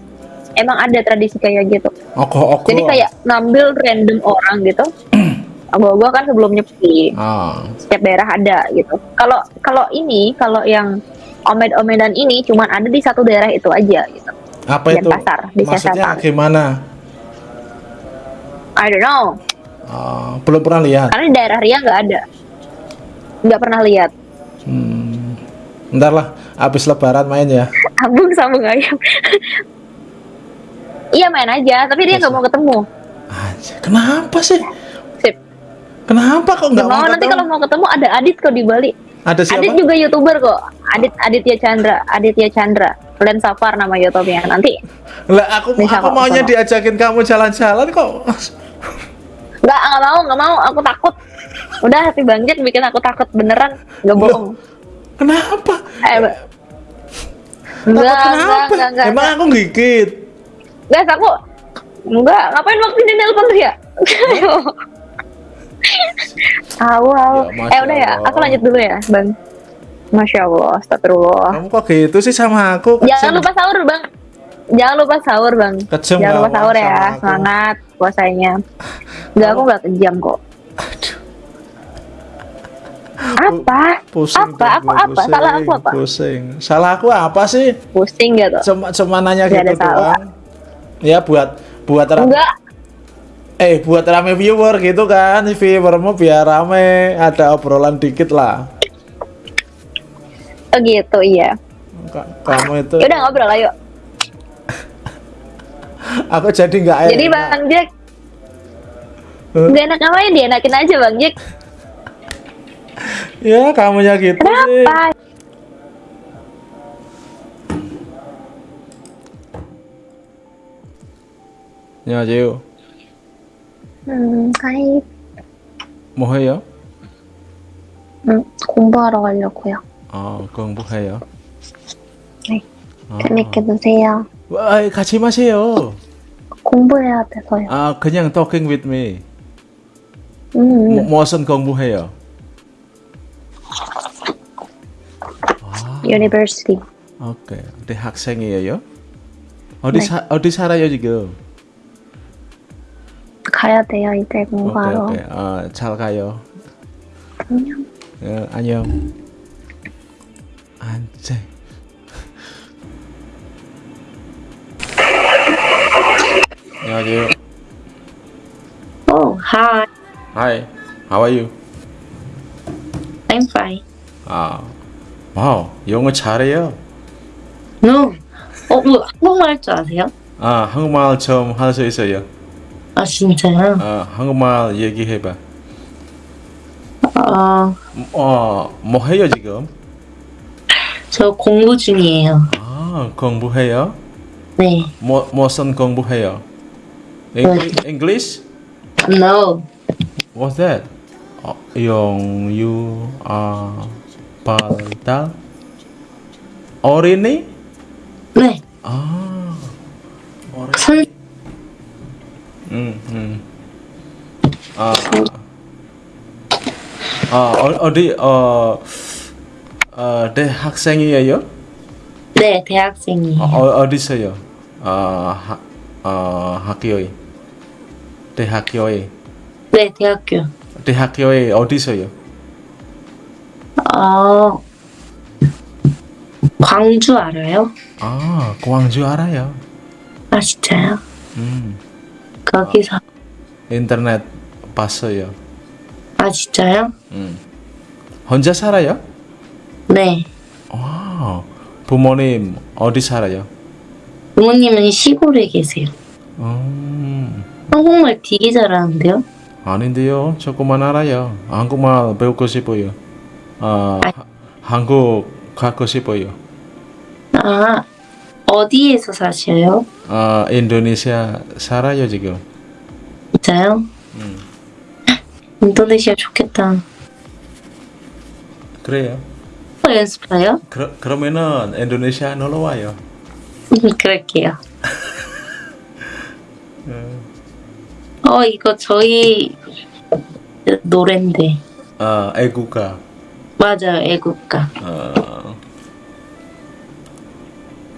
[SPEAKER 9] Emang ada tradisi kayak gitu.
[SPEAKER 2] Oko-oko
[SPEAKER 9] Jadi kayak ngambil random orang gitu. Gua-gua kan sebelum nyepi.
[SPEAKER 2] Ah.
[SPEAKER 9] Setiap daerah ada gitu. Kalau kalau ini, kalau yang omed-omedan ini cuman ada di satu daerah itu aja gitu.
[SPEAKER 2] Apa itu?
[SPEAKER 9] Denpasar, di
[SPEAKER 2] Maksudnya
[SPEAKER 9] Sesetan.
[SPEAKER 2] gimana?
[SPEAKER 9] I don't know.
[SPEAKER 2] Ah, belum pernah lihat.
[SPEAKER 9] Karena di daerah Ria nggak ada. Nggak pernah lihat.
[SPEAKER 2] Hmm. Ntar lah, habis lebaran main ya.
[SPEAKER 9] Ambung sambung ayam. Iya main aja, tapi dia nggak mau ketemu.
[SPEAKER 2] Kenapa sih?
[SPEAKER 9] Sip.
[SPEAKER 2] Kenapa kok nggak
[SPEAKER 9] mau nanti kalau mau ketemu ada Adit kok di Bali.
[SPEAKER 2] Ada siapa?
[SPEAKER 9] Adit juga youtuber kok. Adit Aditya Chandra, Aditya Chandra. Len Safar nama YouTube-nya. Nanti
[SPEAKER 2] Lah aku
[SPEAKER 9] Bisa
[SPEAKER 2] aku maunya
[SPEAKER 9] sama.
[SPEAKER 2] diajakin kamu jalan-jalan kok.
[SPEAKER 9] nggak nggak mau nggak mau aku takut. Udah hati Bang Jack bikin aku takut beneran. Nggak bohong.
[SPEAKER 2] Kenapa?
[SPEAKER 9] Eh, enggak, enggak,
[SPEAKER 2] Kenapa?
[SPEAKER 9] enggak, enggak,
[SPEAKER 2] Emang aku gigit.
[SPEAKER 9] Guys, aku enggak ngapain waktu ini nelpon Ria? Tahu, tahu.
[SPEAKER 2] Ya,
[SPEAKER 9] eh udah ya, aku lanjut dulu ya, Bang. Masya Allah, astagfirullah.
[SPEAKER 2] Kamu kok gitu sih sama aku?
[SPEAKER 9] Jangan lupa sahur, Bang. Jangan lupa sahur, Bang.
[SPEAKER 2] Kejam
[SPEAKER 9] Jangan lupa sahur ya,
[SPEAKER 2] aku.
[SPEAKER 9] semangat puasanya. Enggak, aku enggak kejam kok. Apa?
[SPEAKER 2] Pusing
[SPEAKER 9] apa? Aku apa? Salah aku
[SPEAKER 2] pusing,
[SPEAKER 9] apa?
[SPEAKER 2] Pusing. Salah aku apa sih?
[SPEAKER 9] Pusing gitu.
[SPEAKER 2] Cuma cuma nanya
[SPEAKER 9] Nggak
[SPEAKER 2] gitu
[SPEAKER 9] ada salah.
[SPEAKER 2] Ya buat buat rame,
[SPEAKER 9] Enggak.
[SPEAKER 2] eh buat rame viewer gitu kan. Viewermu biar rame, ada obrolan dikit lah.
[SPEAKER 9] Oh gitu, iya.
[SPEAKER 2] Ka- Kamu itu
[SPEAKER 9] Ya udah ngobrol ayo.
[SPEAKER 2] aku jadi nggak enak.
[SPEAKER 9] Jadi Bang Jack,
[SPEAKER 2] Huh?
[SPEAKER 9] Gak enak ngapain dienakin aja Bang Jack.
[SPEAKER 2] Ya kamunya gitu sih. 안녕하세요.
[SPEAKER 9] 음, 하이.
[SPEAKER 2] 뭐 해요?
[SPEAKER 9] 음, 공부하러 가려고요.
[SPEAKER 2] 어, 공부해요.
[SPEAKER 9] 네.
[SPEAKER 2] 아.
[SPEAKER 9] 재밌게 노세요.
[SPEAKER 2] 와, 같이 마세요.
[SPEAKER 9] 공부해야 돼서요.
[SPEAKER 2] 아, 그냥 talking with me.
[SPEAKER 9] 음,
[SPEAKER 2] 뭐, 무슨 공부해요?
[SPEAKER 9] university.
[SPEAKER 2] 오케이. 대학생이에요? 어디
[SPEAKER 9] 네.
[SPEAKER 2] 사 어디 살아요 지금?
[SPEAKER 9] 가야 돼요, 이제 공부하러.
[SPEAKER 2] 오케이. 어, 잘 가요.
[SPEAKER 9] 안녕.
[SPEAKER 2] 어, 안녕. 안녕. 안녕하세요.
[SPEAKER 13] Oh, hi.
[SPEAKER 2] Hi. How are you?
[SPEAKER 13] I'm fine.
[SPEAKER 2] 아, 와우, 영어 잘해요.
[SPEAKER 13] No. 어, 뭐 한국말 할 줄 아세요?
[SPEAKER 2] 아, 한국말 좀 할 수 있어요.
[SPEAKER 13] 아, 진짜요?
[SPEAKER 2] 아, 한국말 얘기해봐.
[SPEAKER 13] 어,
[SPEAKER 2] 어, 뭐 해요 지금?
[SPEAKER 13] 저 공부 중이에요.
[SPEAKER 2] 아, 공부해요?
[SPEAKER 13] 네.
[SPEAKER 2] 뭐 무슨 공부해요? English? English?
[SPEAKER 13] No.
[SPEAKER 2] What's that? 어, 영유 아 발달 어린이?
[SPEAKER 13] 네.
[SPEAKER 2] 아 어린이.
[SPEAKER 13] 선,
[SPEAKER 2] 음, 음. 아, 아 어, 어디 어, 어 대학생이에요?
[SPEAKER 13] 네, 대학생이에요.
[SPEAKER 2] 어, 어, 어디서요? 아, 하, 어, 학교에 대학교에
[SPEAKER 13] 네, 대학교.
[SPEAKER 2] 대학교에 어디서요?
[SPEAKER 13] 어, 광주 알아요?
[SPEAKER 2] 아, 광주 알아요.
[SPEAKER 13] 아, 진짜요?
[SPEAKER 2] 음,
[SPEAKER 13] 거기서.
[SPEAKER 2] 인터넷 봤어요.
[SPEAKER 13] 아, 진짜요?
[SPEAKER 2] 음. 혼자 살아요?
[SPEAKER 13] 네.
[SPEAKER 2] 와, 부모님 어디 살아요?
[SPEAKER 13] 부모님은 시골에 계세요.
[SPEAKER 2] 음,
[SPEAKER 13] 한국말 되게 잘하는데요?
[SPEAKER 2] 아닌데요. 조금만 알아요. 한국말 배우고 싶어요. 아, 하- 한국 가고 싶어요.
[SPEAKER 13] 아, 어디에서 사셔요?
[SPEAKER 2] 아, 인도네시아 살아요 지금.
[SPEAKER 13] 진짜요?
[SPEAKER 2] 음,
[SPEAKER 13] 인도네시아 좋겠다.
[SPEAKER 2] 그래요.
[SPEAKER 13] 어, 연습해요?
[SPEAKER 2] 그러, 그러면은 인도네시아 놀러 와요.
[SPEAKER 13] 그럴게요. 어, 이거 저희 노랜데.
[SPEAKER 2] 아, 애국가.
[SPEAKER 13] 맞아요, 애국가.
[SPEAKER 2] 어,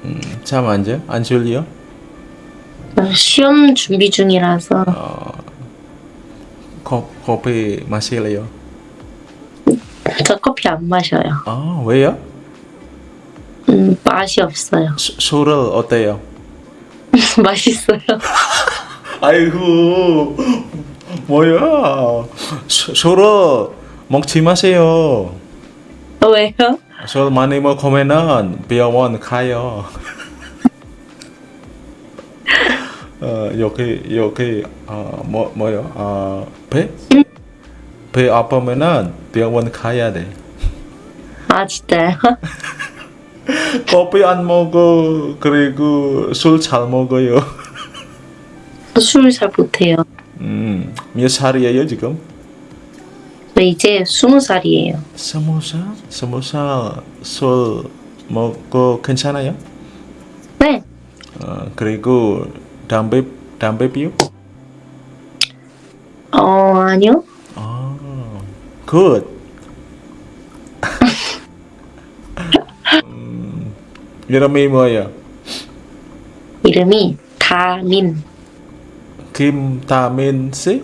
[SPEAKER 2] 음, 잠 앉아? 안 졸려?
[SPEAKER 13] 어, 시험 준비 중이라서
[SPEAKER 2] 어, 코, 커피 마실래요?
[SPEAKER 13] 저 커피 안 마셔요.
[SPEAKER 2] 아, 왜요?
[SPEAKER 13] 음, 맛이 없어요.
[SPEAKER 2] 수, 술을 어때요?
[SPEAKER 13] 맛있어요.
[SPEAKER 2] 아이고, 뭐야? 수, 술을 먹지 마세요.
[SPEAKER 13] 어, 왜요?
[SPEAKER 2] 술 많이 먹으면은 병원 가요. 어, 여기 여기 어, 뭐 뭐요? 어, 배? 배 아프면은 병원 가야 돼.
[SPEAKER 13] 아, 진짜요?
[SPEAKER 2] 커피 안 먹어. 그리고 술 잘 먹어요.
[SPEAKER 13] 술 잘 못해요.
[SPEAKER 2] 음, 몇 살이에요 지금?
[SPEAKER 13] 저 이제 스무 살이에요.
[SPEAKER 2] 스무 살? 스무 살술 먹고 괜찮아요?
[SPEAKER 13] 네.
[SPEAKER 2] 어, 그리고 담배 담배 피우?
[SPEAKER 13] 어, 아니요.
[SPEAKER 2] 아, good. 음, 이름이 뭐예요?
[SPEAKER 13] 이름이 다민,
[SPEAKER 2] 김다민 씨?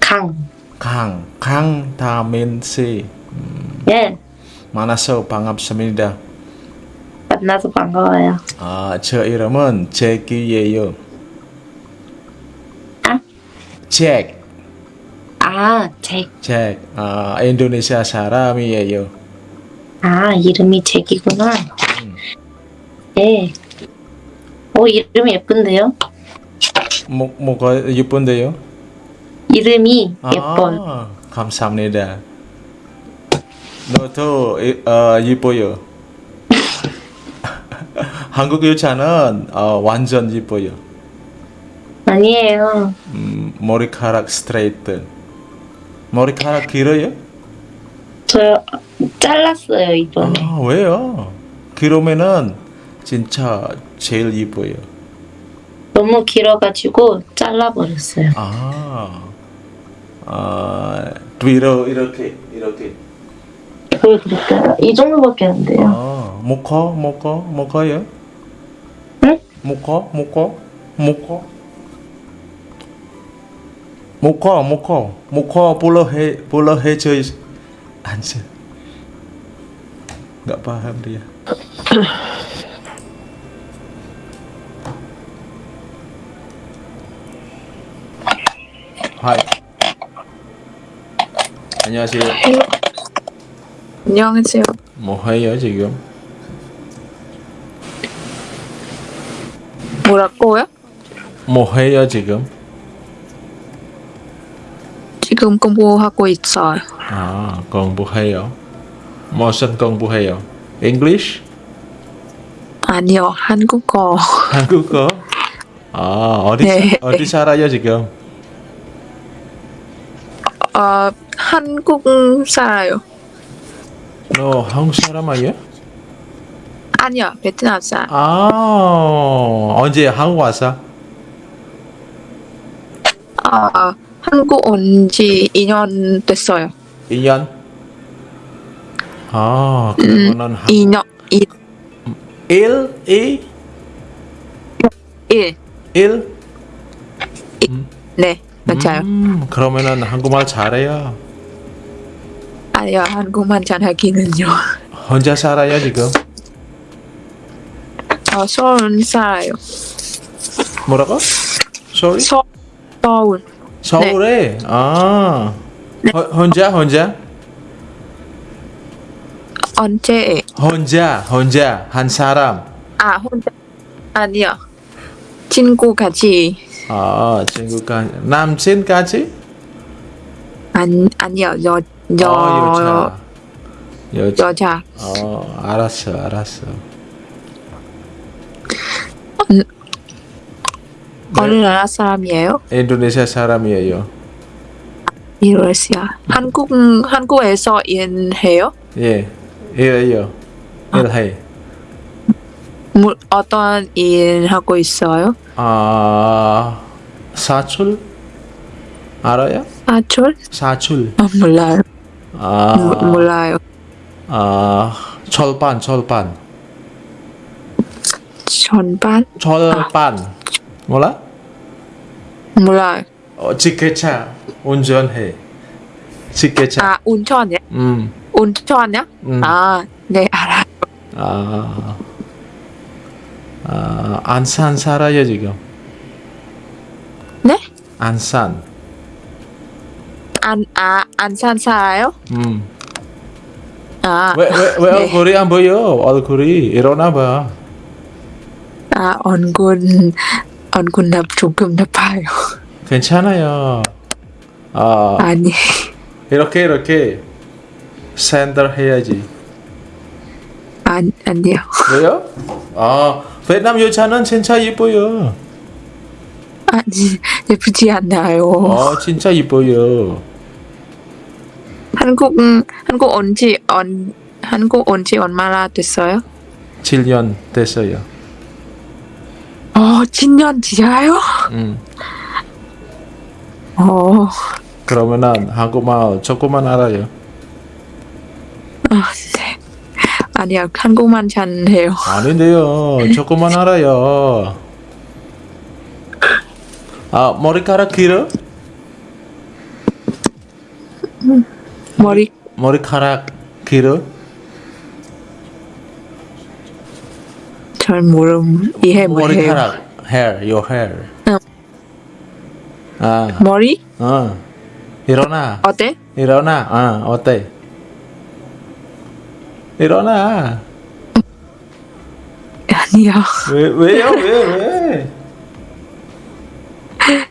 [SPEAKER 13] 강.
[SPEAKER 2] 강, 강다민 씨.
[SPEAKER 13] 예,
[SPEAKER 2] 만나서 반갑습니다.
[SPEAKER 13] 만나서 반가워요.
[SPEAKER 2] 아, 저 이름은 잭이에요.
[SPEAKER 13] 아?
[SPEAKER 2] 잭,
[SPEAKER 13] 아, 잭.
[SPEAKER 2] 잭. 아, 인도네시아 사람이에요.
[SPEAKER 13] 아, 이름이 잭이구나. 예. 어, 이름이 예쁜데요?
[SPEAKER 2] 뭐, 뭐가 예쁜데요?
[SPEAKER 13] 이름이 예뻐요.
[SPEAKER 2] 아, 감사합니다. 너도 이- 어, 예뻐요. 한국 여자는 어, 완전 예뻐요.
[SPEAKER 13] 아니에요.
[SPEAKER 2] 음, 머리카락 스트레이트. 머리카락 길어요?
[SPEAKER 13] 저 잘랐어요 이번에.
[SPEAKER 2] 아, 왜요? 그러면은 진짜 제일 이뻐요.
[SPEAKER 13] 너무 길어가지고 잘라버렸어요.
[SPEAKER 2] 아, 아 뒤로 이렇게 이렇게.
[SPEAKER 13] 왜 그럴까요? 이 정도밖에 안 돼요.
[SPEAKER 2] 아, 못 커, 못 커, 못 커요?
[SPEAKER 13] 응?
[SPEAKER 2] 못 커, 못 커, 못 커. 못 커, 못 커, 못 커. Boleh boleh chơi answer. Nggak paham dia. Hai. 안녕하세요.
[SPEAKER 14] 안녕하세요.
[SPEAKER 2] 뭐 해요 지금?
[SPEAKER 14] 뭐라고요?
[SPEAKER 2] 뭐 해요 지금?
[SPEAKER 14] 지금 공부하고 있어요.
[SPEAKER 2] 아 공부해요. 무슨 공부해요? English?
[SPEAKER 14] 아니요, 한국어.
[SPEAKER 2] 한국어? 아 어디
[SPEAKER 14] 네.
[SPEAKER 2] 어디 살아요 지금?
[SPEAKER 14] 어, 한국 살아요.
[SPEAKER 2] 너 한국 사람 아니야?
[SPEAKER 14] 아니요, 베트남 살.
[SPEAKER 2] 아 언제 한국 왔어?
[SPEAKER 14] 아, 한국 온 지 2년 됐어요.
[SPEAKER 2] 2년? 아 그러면은 한
[SPEAKER 14] 2년, 2,
[SPEAKER 2] 1, 2,
[SPEAKER 14] 1.
[SPEAKER 2] 1?
[SPEAKER 14] 네, 맞아요.
[SPEAKER 2] 음, 그러면은 한국말 잘해요.
[SPEAKER 14] 아니요, 한국만 잘하기는요.
[SPEAKER 2] 혼자 살아요 지금?
[SPEAKER 14] 어, 서울 살아요.
[SPEAKER 2] 뭐라고? Sorry?
[SPEAKER 14] 서, 서울.
[SPEAKER 2] 서울에? 아 호- 혼자 혼자?
[SPEAKER 14] 언제?
[SPEAKER 2] 혼자 혼자 한 사람
[SPEAKER 14] 아, 혼자. 아니요. 친구 같이.
[SPEAKER 2] 아 친구가 남친까지?
[SPEAKER 14] 안, 아니요, 여, 여,
[SPEAKER 2] 어, 여자 여자
[SPEAKER 14] 여자.
[SPEAKER 2] 어 알았어 알았어
[SPEAKER 14] 어느 나라 사람이에요?
[SPEAKER 2] 인도네시아 사람이에요
[SPEAKER 14] 이러시아. 한국, 한국에서 일해요?
[SPEAKER 2] 예 일해요 일해
[SPEAKER 14] 뭐, 어떤 일 하고 있어요?
[SPEAKER 2] 아 사출 알아요?
[SPEAKER 14] 사출?
[SPEAKER 2] 사출
[SPEAKER 14] 아, 몰라요.
[SPEAKER 2] 아,
[SPEAKER 14] 모- 몰라요.
[SPEAKER 2] 아 철반 철반
[SPEAKER 14] 전반?
[SPEAKER 2] 철반 몰라?
[SPEAKER 14] 몰라요.
[SPEAKER 2] 어, 지게차 운전해 지게차
[SPEAKER 14] 아, 운전이야?
[SPEAKER 2] 음,
[SPEAKER 14] 운전이야?
[SPEAKER 2] 음.
[SPEAKER 14] 아, 네, 알아요.
[SPEAKER 2] 아, 아 안산 살아요 지금
[SPEAKER 14] 네?
[SPEAKER 2] 안산
[SPEAKER 14] 안, 아, 안산 살아요?
[SPEAKER 2] 음.
[SPEAKER 14] 아,
[SPEAKER 2] 왜, 왜, 왜
[SPEAKER 14] 네.
[SPEAKER 2] 얼굴이 안 보여? 얼굴이 일어나 봐.
[SPEAKER 14] 아, 얼굴, 얼굴 나 조금 나빠요.
[SPEAKER 2] 괜찮아요. 아,
[SPEAKER 14] 아니,
[SPEAKER 2] 이렇게 이렇게 샌들 해야지.
[SPEAKER 14] 안, 아니요.
[SPEAKER 2] 왜요? 아, 베트남 여자는 진짜 이뻐요.
[SPEAKER 14] 아니, 예쁘지 않나요?
[SPEAKER 2] 어, 진짜 이뻐요.
[SPEAKER 14] 한국, 음, 한국 온지, 언, 한국 온지 얼마나 됐어요?
[SPEAKER 2] 7년 됐어요.
[SPEAKER 14] 어, 10년 지나요?
[SPEAKER 2] 음.
[SPEAKER 14] 어,
[SPEAKER 2] 그러면은 한국말 조금만 알아요.
[SPEAKER 14] 아, 네. 아니요, 한국만 잘 해요.
[SPEAKER 2] 아닌데요. 조금만 알아요. 아, 머리카락 길어?
[SPEAKER 14] 머리,
[SPEAKER 2] 머리카락 길어?
[SPEAKER 14] 잘 모름, 이해 못해요.
[SPEAKER 2] 머리카락 hair, your hair.
[SPEAKER 14] 응.
[SPEAKER 2] 아,
[SPEAKER 14] 머리?
[SPEAKER 2] 어. 일어나.
[SPEAKER 14] 어때?
[SPEAKER 2] 일어나. 아, 어때? 일어나.
[SPEAKER 14] 아니요.
[SPEAKER 2] 왜 왜요? 왜 왜?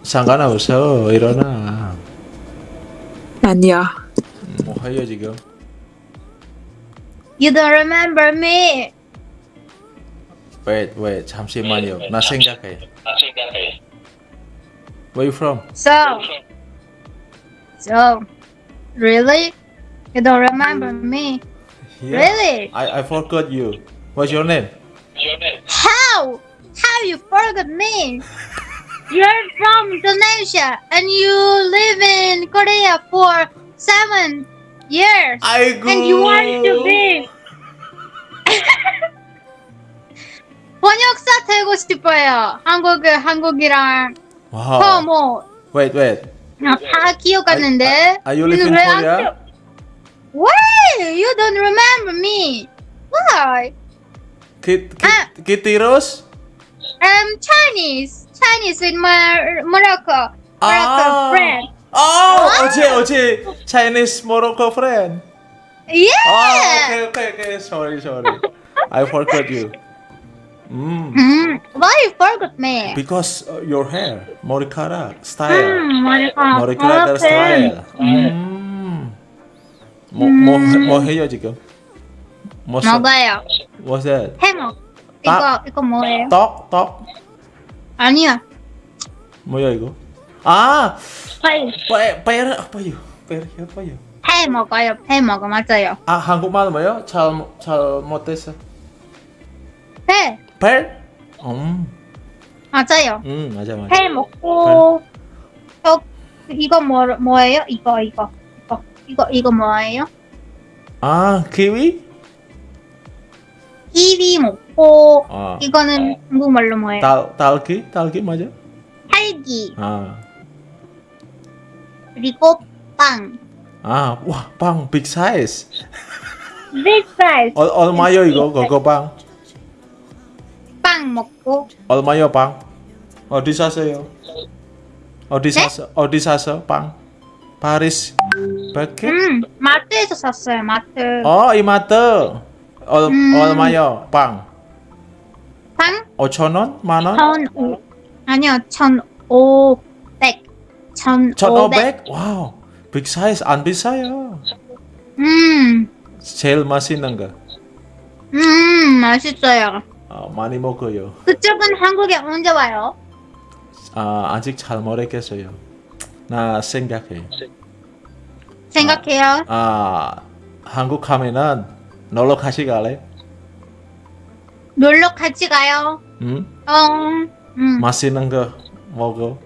[SPEAKER 2] 상관없어. 일어나.
[SPEAKER 14] 아니요.
[SPEAKER 2] 뭐 해요 지금?
[SPEAKER 1] You don't remember me.
[SPEAKER 2] Wait, wait. 잠시만요. 나 생각해. Where you from?
[SPEAKER 1] So, so, really? You don't remember me?
[SPEAKER 2] Yeah.
[SPEAKER 1] Really?
[SPEAKER 2] I I forgot you. What's your name?
[SPEAKER 1] How? How you forgot me? You're from Indonesia and you live in Korea for seven years.
[SPEAKER 2] 아이고.
[SPEAKER 1] And you want to be 번역사 되고 싶어요. 한국어 한국이랑
[SPEAKER 2] Wow.
[SPEAKER 1] 더뭐
[SPEAKER 2] Wait, wait.
[SPEAKER 1] 다 기억하는데.
[SPEAKER 2] Are you live in
[SPEAKER 1] 왜 안
[SPEAKER 2] Korea?
[SPEAKER 1] 기억- Why? You don't remember me? Why?
[SPEAKER 2] Kit, kit, Kitiros?
[SPEAKER 1] I'm Chinese. Chinese with my Morocco. Morocco
[SPEAKER 2] Ah.
[SPEAKER 1] friend.
[SPEAKER 2] Oh, 어제 어제 Chinese Morocco friend.
[SPEAKER 1] Yeah.
[SPEAKER 2] Oh, okay, okay, okay. Sorry, sorry. I forgot you. Mm.
[SPEAKER 1] Mm, why you forgot me?
[SPEAKER 2] Because uh, your hair, Morikara style.
[SPEAKER 1] 음, 머리카락.
[SPEAKER 2] Morikara
[SPEAKER 1] 오케이.
[SPEAKER 2] style. 음. 뭐, 뭐, 뭐 해요 지금? 뭐 써?
[SPEAKER 1] 먹어요.
[SPEAKER 2] What's that?
[SPEAKER 1] 해먹. 이거
[SPEAKER 2] 아.
[SPEAKER 1] 이거 뭐예요?
[SPEAKER 2] 떡, 떡.
[SPEAKER 1] 아니야.
[SPEAKER 2] 뭐야 이거? 아,
[SPEAKER 1] 파이.
[SPEAKER 2] 요? 페르 apa 요?
[SPEAKER 1] 해 먹어요. 해 먹어 맞아요.
[SPEAKER 2] 아, 한국말 뭐요? 잘, 잘 못했어.
[SPEAKER 1] 해
[SPEAKER 2] 펠? 음,
[SPEAKER 1] 맞아요.
[SPEAKER 2] 음, 맞아, 맞아.
[SPEAKER 1] 해 먹고 저 이거 뭐 뭐예요? 이거 이거 이거 이거 이거 뭐예요?
[SPEAKER 2] 아, 키위?
[SPEAKER 1] 키위 먹고
[SPEAKER 2] 아,
[SPEAKER 1] 이거는 한국말로 뭐예요?
[SPEAKER 2] 딸, 딸기? 딸기 맞아?
[SPEAKER 1] 딸기
[SPEAKER 2] 아,
[SPEAKER 1] 그리고 빵.
[SPEAKER 2] 아, 와, 빵 big size.
[SPEAKER 1] big size.
[SPEAKER 2] 얼, 얼마요 이거? 그거 빵?
[SPEAKER 1] 빵 먹고
[SPEAKER 2] 얼마요 빵? 어디 사세요? 어디 사서? 어디 사서 빵? 파리스 백켓?
[SPEAKER 1] 음 마트에서 샀어요. 마트.
[SPEAKER 2] 어, 이마트. 얼,
[SPEAKER 1] 음.
[SPEAKER 2] 얼마요 빵?
[SPEAKER 1] 빵
[SPEAKER 2] 5천 원? 만 원?
[SPEAKER 1] 천오 아니요 천오백 천오백.
[SPEAKER 2] 1,500? Wow. Big size 안 비싸요.
[SPEAKER 1] 음,
[SPEAKER 2] 제일 맛있는 거.
[SPEAKER 1] 음 맛있어요.
[SPEAKER 2] 어, 많이 먹어요.
[SPEAKER 1] 그쪽은 한국에 언제 와요?
[SPEAKER 2] 아, 아직 잘 모르겠어요. 나 생각해.
[SPEAKER 1] 생각해요.
[SPEAKER 2] 아, 한국 가면은 놀러 같이 갈래?
[SPEAKER 1] 놀러 같이 가요.
[SPEAKER 2] 응?
[SPEAKER 1] 어, 음.
[SPEAKER 2] 맛있는 거 먹어.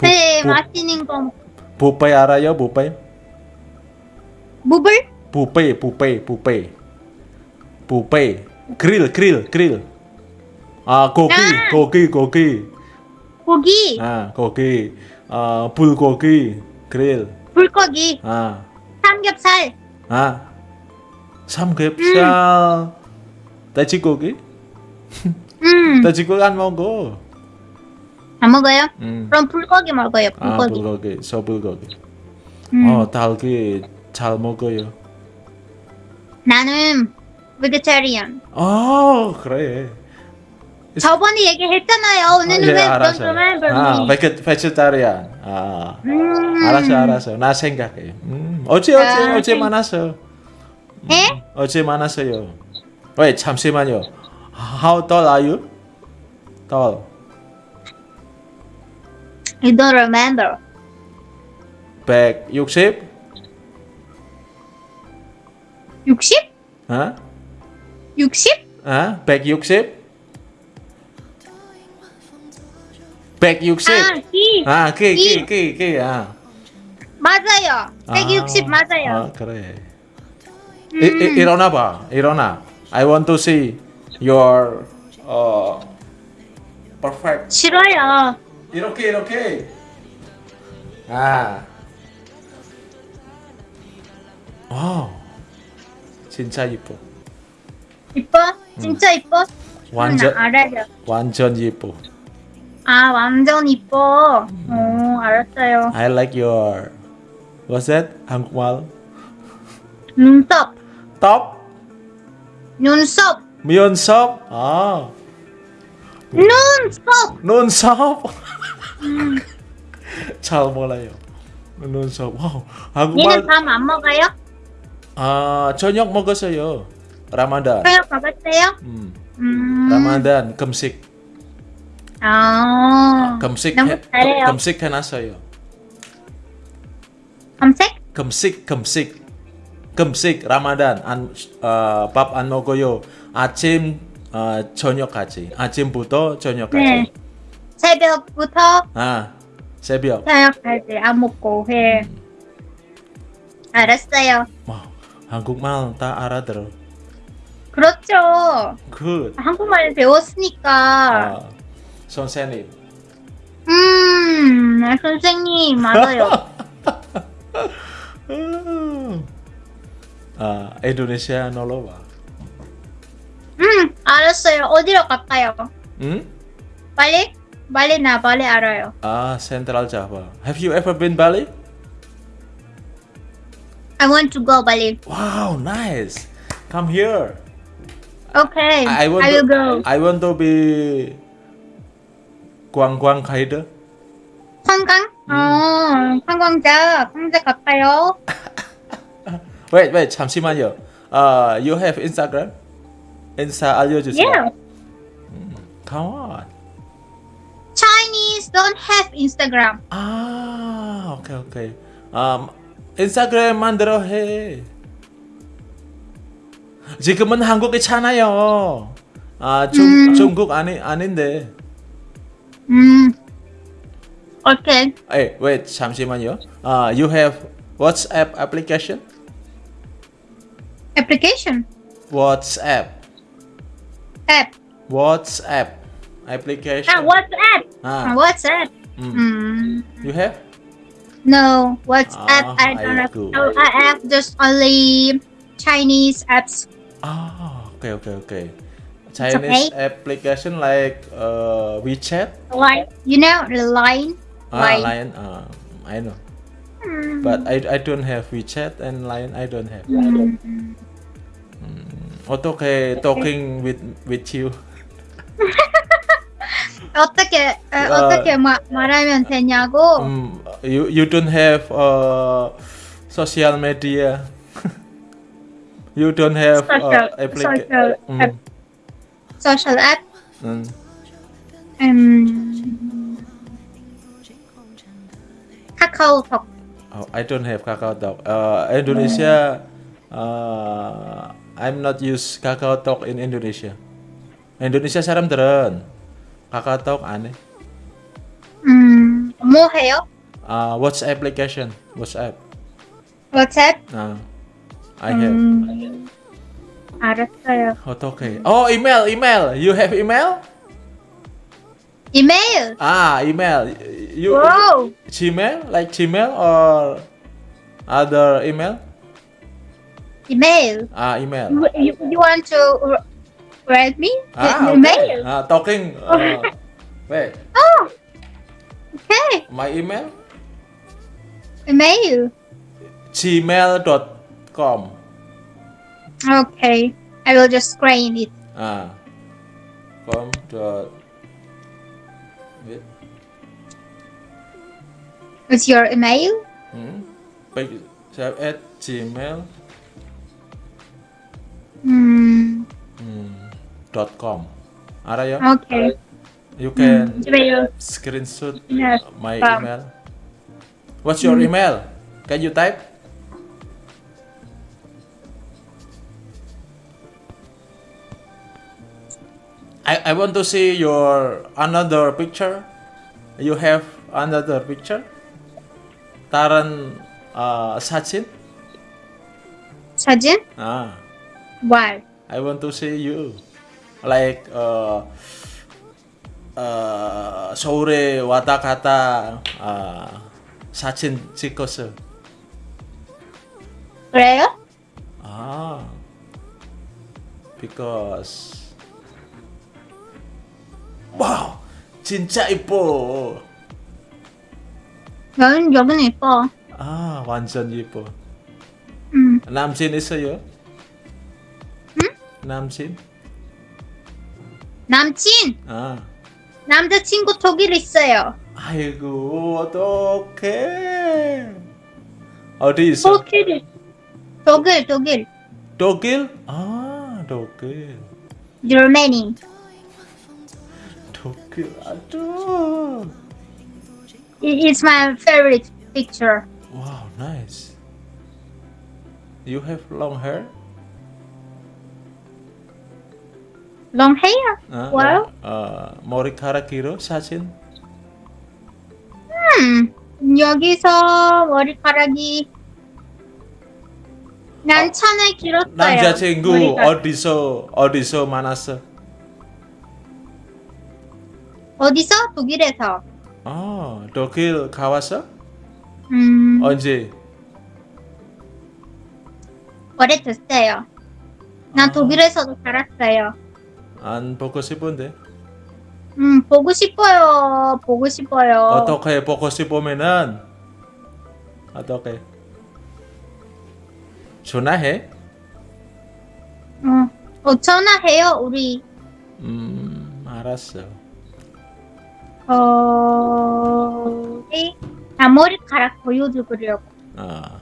[SPEAKER 2] 부,
[SPEAKER 1] 네,
[SPEAKER 2] 부,
[SPEAKER 1] 맛있는 거.
[SPEAKER 2] 부페 알아요? 부페?
[SPEAKER 1] 무불?
[SPEAKER 2] 부페, 부페, 부페. 부페. 그릴, 그릴, 그릴. 아, 고기,
[SPEAKER 1] 아.
[SPEAKER 2] 고기, 고기.
[SPEAKER 1] 고기,
[SPEAKER 2] 아, 고기. 아, 불고기, 그릴.
[SPEAKER 1] 불고기,
[SPEAKER 2] 아,
[SPEAKER 1] 삼겹살.
[SPEAKER 2] 아. 삼겹살. 돼지고기?
[SPEAKER 1] 음,
[SPEAKER 2] 돼지고기 안 먹어.
[SPEAKER 1] 안 먹어요?
[SPEAKER 2] 음.
[SPEAKER 1] 그럼 불고기 먹어요.
[SPEAKER 2] 아,
[SPEAKER 1] 불고기.
[SPEAKER 2] 불고기, 소불고기.
[SPEAKER 1] 음.
[SPEAKER 2] 어, 딸기 잘 먹어요.
[SPEAKER 1] 나는 vegetarian.
[SPEAKER 2] 아, 그래.
[SPEAKER 1] 저번에 얘기했잖아요. 오늘은
[SPEAKER 2] 예,
[SPEAKER 1] 왜 remember
[SPEAKER 2] 아? 베게, 베지타리안. 아,
[SPEAKER 1] 음.
[SPEAKER 2] 알았어, 알았어. 나 생각해. 음, 어제, 어제,
[SPEAKER 1] 아,
[SPEAKER 2] 어제
[SPEAKER 1] 생-
[SPEAKER 2] 만났어.
[SPEAKER 1] 에?
[SPEAKER 2] 어제 만났어요. 왜, 잠시만요. How tall are you? tall.
[SPEAKER 1] You don't remember.
[SPEAKER 2] 160?
[SPEAKER 1] 60?
[SPEAKER 2] 어?
[SPEAKER 1] 60?
[SPEAKER 2] 어? 160? 160?
[SPEAKER 1] 아, 기.
[SPEAKER 2] 아, 그,
[SPEAKER 1] 기.
[SPEAKER 2] 그, 그, 그, 아.
[SPEAKER 1] 맞아요. 160 맞아요.
[SPEAKER 2] 아, 그래. 이, 이, 일어나 봐. 일어나. I want to see your uh, perfect.
[SPEAKER 1] 싫어요.
[SPEAKER 2] 이렇게 이렇게. 아. 와우. 진짜 이뻐.
[SPEAKER 1] 이뻐? 진짜 이뻐?
[SPEAKER 2] 완전
[SPEAKER 1] 응, 알아요.
[SPEAKER 2] 완전 이뻐.
[SPEAKER 1] 아, 완전 이뻐. 어, 알았어요.
[SPEAKER 2] I like your What's that? 한국말?
[SPEAKER 1] 눈썹.
[SPEAKER 2] 톱?
[SPEAKER 1] 눈썹.
[SPEAKER 2] 면섭? 아.
[SPEAKER 1] 눈썹.
[SPEAKER 2] 눈썹? 잘 몰라요. 눈썹. 와우. 한국말
[SPEAKER 1] 얘는 밥 안 먹어요?
[SPEAKER 2] 아, 저녁 먹었어요. 라마단.
[SPEAKER 1] 저녁 먹었어요?
[SPEAKER 2] 음.
[SPEAKER 1] 음.
[SPEAKER 2] 라마단 금식.
[SPEAKER 1] 아.
[SPEAKER 2] 금식
[SPEAKER 1] 너무
[SPEAKER 2] 해,
[SPEAKER 1] 잘해요.
[SPEAKER 2] 금식 해놨어요.
[SPEAKER 1] 검색?
[SPEAKER 2] 금식 금식. 금식 라마단 안, 어, 밥 안 먹어요. 아침 어, 저녁까지. 아침부터 저녁까지.
[SPEAKER 1] 네. 새벽부터
[SPEAKER 2] 아 새벽.
[SPEAKER 1] 저녁까지 안 먹고 해. 알았어요.
[SPEAKER 2] 와 한국말 다 알아들어.
[SPEAKER 1] 그렇죠.
[SPEAKER 2] 굿.
[SPEAKER 1] 한국말 배웠으니까.
[SPEAKER 2] 아, 선생님.
[SPEAKER 1] 음, 선생님 맞아요.
[SPEAKER 2] 아 인도네시아 놀러 와.
[SPEAKER 1] 음, 알았어요. 어디로 갈까요?
[SPEAKER 2] 응?
[SPEAKER 1] 빨리? 빨리 나 빨리 알아요.
[SPEAKER 2] 아 Central Java. Have you ever been Bali?
[SPEAKER 1] I want to go Bali.
[SPEAKER 2] Wow, nice. Come here.
[SPEAKER 1] Okay,
[SPEAKER 2] I want
[SPEAKER 1] will
[SPEAKER 2] to,
[SPEAKER 1] go.
[SPEAKER 2] I want to be 관광 가이드.
[SPEAKER 1] 관광? 어, 관광자. 관광자 갈까요?
[SPEAKER 2] Wait, wait, 잠시만요. Uh, you have Instagram? 인스타 알려주세요.
[SPEAKER 1] Yeah.
[SPEAKER 2] Come on.
[SPEAKER 1] Chinese don't have Instagram.
[SPEAKER 2] 아, 오케이, 오케이. Um, 인스타그램 만들어 해. 지금은 한국에 있잖아요. 아, 중,
[SPEAKER 1] 음.
[SPEAKER 2] 중국 아니, 아닌데.
[SPEAKER 1] 음. Okay.
[SPEAKER 2] Hey, wait, 잠시만요. Uh, you have WhatsApp application?
[SPEAKER 1] Application.
[SPEAKER 2] WhatsApp.
[SPEAKER 1] App.
[SPEAKER 2] WhatsApp application.
[SPEAKER 1] Ah, WhatsApp.
[SPEAKER 2] Ah.
[SPEAKER 1] WhatsApp.
[SPEAKER 2] Mm.
[SPEAKER 1] Mm.
[SPEAKER 2] You have?
[SPEAKER 1] No, WhatsApp.
[SPEAKER 2] Oh,
[SPEAKER 1] I don't
[SPEAKER 2] I have. Do.
[SPEAKER 1] No, I have just only Chinese apps.
[SPEAKER 2] Ah, okay, okay, okay. Chinese okay. application like uh, WeChat.
[SPEAKER 1] Line. you know the Line.
[SPEAKER 2] Ah,
[SPEAKER 1] Line.
[SPEAKER 2] line. Uh, I know.
[SPEAKER 1] Mm.
[SPEAKER 2] But I I don't have WeChat and Line. I don't have.
[SPEAKER 1] Mm.
[SPEAKER 2] Mm. Okay talking with with you.
[SPEAKER 1] 어떻게 어,
[SPEAKER 2] 아.
[SPEAKER 1] 어떻게 마, 말하면 되냐고?
[SPEAKER 2] Um, you you don't have uh, social media. you don't have
[SPEAKER 1] Social-
[SPEAKER 2] uh, application.
[SPEAKER 1] social app. Social app.
[SPEAKER 2] Mm.
[SPEAKER 1] 음. 카카오톡.
[SPEAKER 2] Oh, I don't have KakaoTalk. Uh, Indonesia, uh, I'm not use KakaoTalk in Indonesia. Indonesia 사람 들은 KakaoTalk 안 해.
[SPEAKER 1] 음. 뭐 해요?
[SPEAKER 2] Uh, what's application? WhatsApp.
[SPEAKER 1] WhatsApp?
[SPEAKER 2] Uh, I have.
[SPEAKER 1] 음. 알았어요.
[SPEAKER 2] 어떻게? Oh, email, email. You have email?
[SPEAKER 1] 이메일.
[SPEAKER 2] Ah, email. You
[SPEAKER 1] Wow.
[SPEAKER 2] Gmail, like Gmail or other email?
[SPEAKER 1] 이메일.
[SPEAKER 2] Ah, email.
[SPEAKER 1] You, you, you want to r- write me?
[SPEAKER 2] Ah,
[SPEAKER 1] the
[SPEAKER 2] okay.
[SPEAKER 1] email.
[SPEAKER 2] Ah, talking. Uh, wait,
[SPEAKER 1] Oh. Okay.
[SPEAKER 2] my email?
[SPEAKER 1] Email.
[SPEAKER 2] gmail.com
[SPEAKER 1] Okay. I will just screen it.
[SPEAKER 2] ah com dot wait
[SPEAKER 1] With your email?
[SPEAKER 2] hmm at gmail
[SPEAKER 1] Hmm.
[SPEAKER 2] hmm, Dot gmail.com Araya
[SPEAKER 1] okay ya?
[SPEAKER 2] you can
[SPEAKER 1] hmm, ya.
[SPEAKER 2] screenshot
[SPEAKER 1] iya,
[SPEAKER 2] my email. What's your
[SPEAKER 1] hmm.
[SPEAKER 2] email? Can you type? I, I want to see your another picture. You have another picture. Taran uh,
[SPEAKER 1] Sachin Sajin?
[SPEAKER 2] Ah.
[SPEAKER 1] Why?
[SPEAKER 2] I want to see you. Like uh, uh, 서울에 왔다 갔다 uh, 사진 찍었어
[SPEAKER 1] 그래요?
[SPEAKER 2] 아 because 와우 진짜 이뻐
[SPEAKER 1] 여긴 여기는 이뻐.
[SPEAKER 2] 아 완전 이뻐
[SPEAKER 1] 음.
[SPEAKER 2] 남친 있어요? 남친?
[SPEAKER 1] 남친.
[SPEAKER 2] 아
[SPEAKER 1] 남자친구 독일 있어요.
[SPEAKER 2] 아이고 어떡해 어디 있어?
[SPEAKER 1] 독일. 독일 독일.
[SPEAKER 2] 독일? 아 독일
[SPEAKER 1] Germany.
[SPEAKER 2] 독일 아주
[SPEAKER 1] It- It's my favorite picture.
[SPEAKER 2] 와우 나이스 You have long hair?
[SPEAKER 1] Long hair?
[SPEAKER 2] 어,
[SPEAKER 1] Well?
[SPEAKER 2] 어, 머리카락 길어? 사진?
[SPEAKER 1] 음, 여기서 머리카락이 난 천에 길었어요.
[SPEAKER 2] 남자친구
[SPEAKER 1] 머리카락.
[SPEAKER 2] 어디서 어디서 만났어?
[SPEAKER 1] 어디서? 독일에서.
[SPEAKER 2] 아, 독일 가왔어?
[SPEAKER 1] 음,
[SPEAKER 2] 언제?
[SPEAKER 1] 오래됐어요. 난 독일에서도 살았어요.
[SPEAKER 2] 안 보고 싶은데.
[SPEAKER 1] 음, 보고 싶어요. 보고 싶어요.
[SPEAKER 2] 어떻게 보고 싶으면은 어떻게? 전화해?
[SPEAKER 1] 어, 어, 전화해요, 우리.
[SPEAKER 2] 음, 알았어.
[SPEAKER 1] 어, 우리 나 머리카락 보여주려고.
[SPEAKER 2] 아,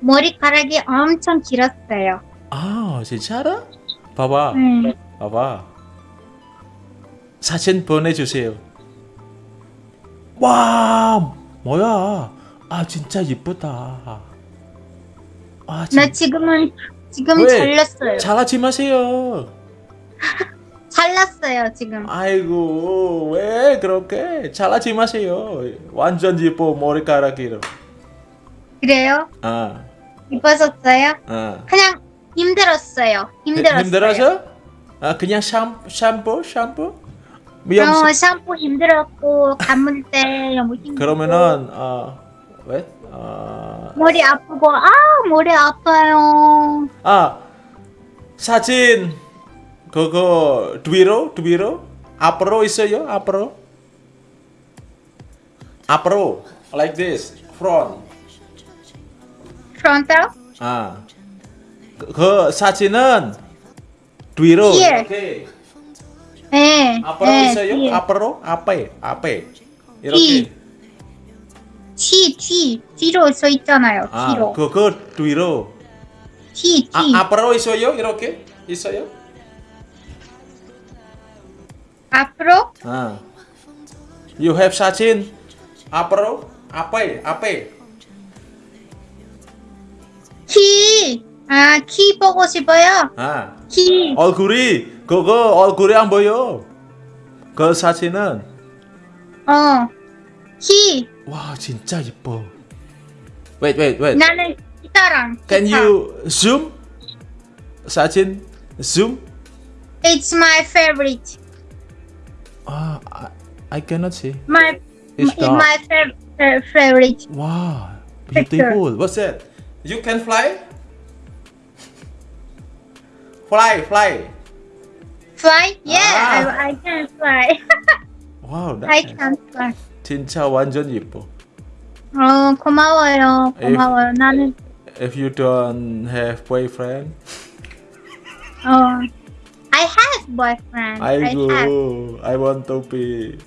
[SPEAKER 1] 머리카락이 엄청 길었어요.
[SPEAKER 2] 아 진짜 알아? 봐봐,
[SPEAKER 1] 네.
[SPEAKER 2] 봐봐. 사진 보내주세요. 와, 뭐야? 아 진짜 이쁘다. 아,
[SPEAKER 1] 나 지금은, 지금
[SPEAKER 2] 왜?
[SPEAKER 1] 잘렸어요.
[SPEAKER 2] 잘하지 마세요.
[SPEAKER 1] 잘랐어요, 지금.
[SPEAKER 2] 아이고 왜 그렇게 잘하지 마세요. 완전 이뻐 머리카락이로.
[SPEAKER 1] 그래요?
[SPEAKER 2] 아,
[SPEAKER 1] 이뻐졌어요?
[SPEAKER 2] 아.
[SPEAKER 1] 그냥 힘들었어요. 힘들었어요.
[SPEAKER 2] 힘들어서? 아 그냥 샴 샴푸? 샴푸? 미용
[SPEAKER 1] 어, 샴푸 힘들었고 감을 때 너무 힘들고.
[SPEAKER 2] 그러면은 어 왜? 어,
[SPEAKER 1] 머리 아프고 아 머리 아파요.
[SPEAKER 2] 아 사진. 그거 뒤로 뒤로? 앞으로 있어요? 앞으로? 앞으로. Like this. Front.
[SPEAKER 1] 프론탈?
[SPEAKER 2] 아. 그, 그 사진은 뒤로
[SPEAKER 1] Here.
[SPEAKER 2] 이렇게
[SPEAKER 1] 네.
[SPEAKER 2] 앞으로
[SPEAKER 1] 네,
[SPEAKER 2] 있어요
[SPEAKER 1] 뒤에.
[SPEAKER 2] 앞으로 앞에 앞에
[SPEAKER 1] 뒤.
[SPEAKER 2] 이렇게
[SPEAKER 1] 뒤, 뒤, 뒤로 써 있잖아요.
[SPEAKER 2] 아
[SPEAKER 1] 뒤로.
[SPEAKER 2] 그거 뒤로
[SPEAKER 1] 뒤,
[SPEAKER 2] 아,
[SPEAKER 1] 뒤.
[SPEAKER 2] 앞으로 있어요 이렇게 있어요
[SPEAKER 1] 앞으로?
[SPEAKER 2] 아 you have 사진 앞으로 앞에 앞에
[SPEAKER 1] 키. 아, 키 보고 싶어요.
[SPEAKER 2] 아
[SPEAKER 1] 키.
[SPEAKER 2] 얼굴이 그거 얼굴이 안 보여 그 사진은
[SPEAKER 1] 어. 키.
[SPEAKER 2] 와 진짜 이뻐 wait wait wait
[SPEAKER 1] 나는 기타랑.
[SPEAKER 2] can
[SPEAKER 1] 기타.
[SPEAKER 2] you zoom 사진 zoom
[SPEAKER 1] It's my favorite.
[SPEAKER 2] 아 I, I cannot see
[SPEAKER 1] My
[SPEAKER 2] It's
[SPEAKER 1] it's
[SPEAKER 2] dark.
[SPEAKER 1] my fav- fa- favorite.
[SPEAKER 2] wow
[SPEAKER 1] Picture.
[SPEAKER 2] beautiful what's that you can fly fly fly
[SPEAKER 1] Fly? Yeah,
[SPEAKER 2] Ah.
[SPEAKER 1] I, I can fly.
[SPEAKER 2] wow
[SPEAKER 1] I
[SPEAKER 2] that's
[SPEAKER 1] can fly.
[SPEAKER 2] 진짜 완전 이뻐
[SPEAKER 1] 어, 고마워요. 고마워요. 나는
[SPEAKER 2] if you don't have boyfriend
[SPEAKER 1] 어, I have boyfriend. I have
[SPEAKER 2] 아이고 I want to be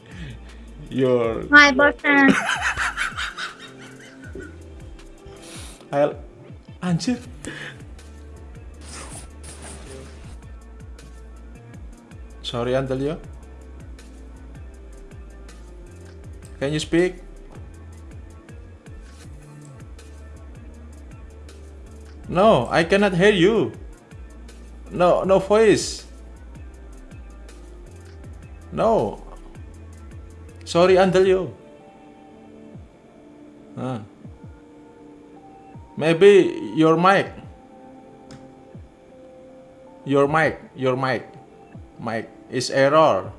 [SPEAKER 2] your
[SPEAKER 1] my boyfriend.
[SPEAKER 2] I 안집 Sorry, Antelio. Can you speak? No, I cannot hear you. No, no voice. No. Sorry, Antelio. Huh. Ah. Maybe your mic. Your mic, your mic, mic. Is error.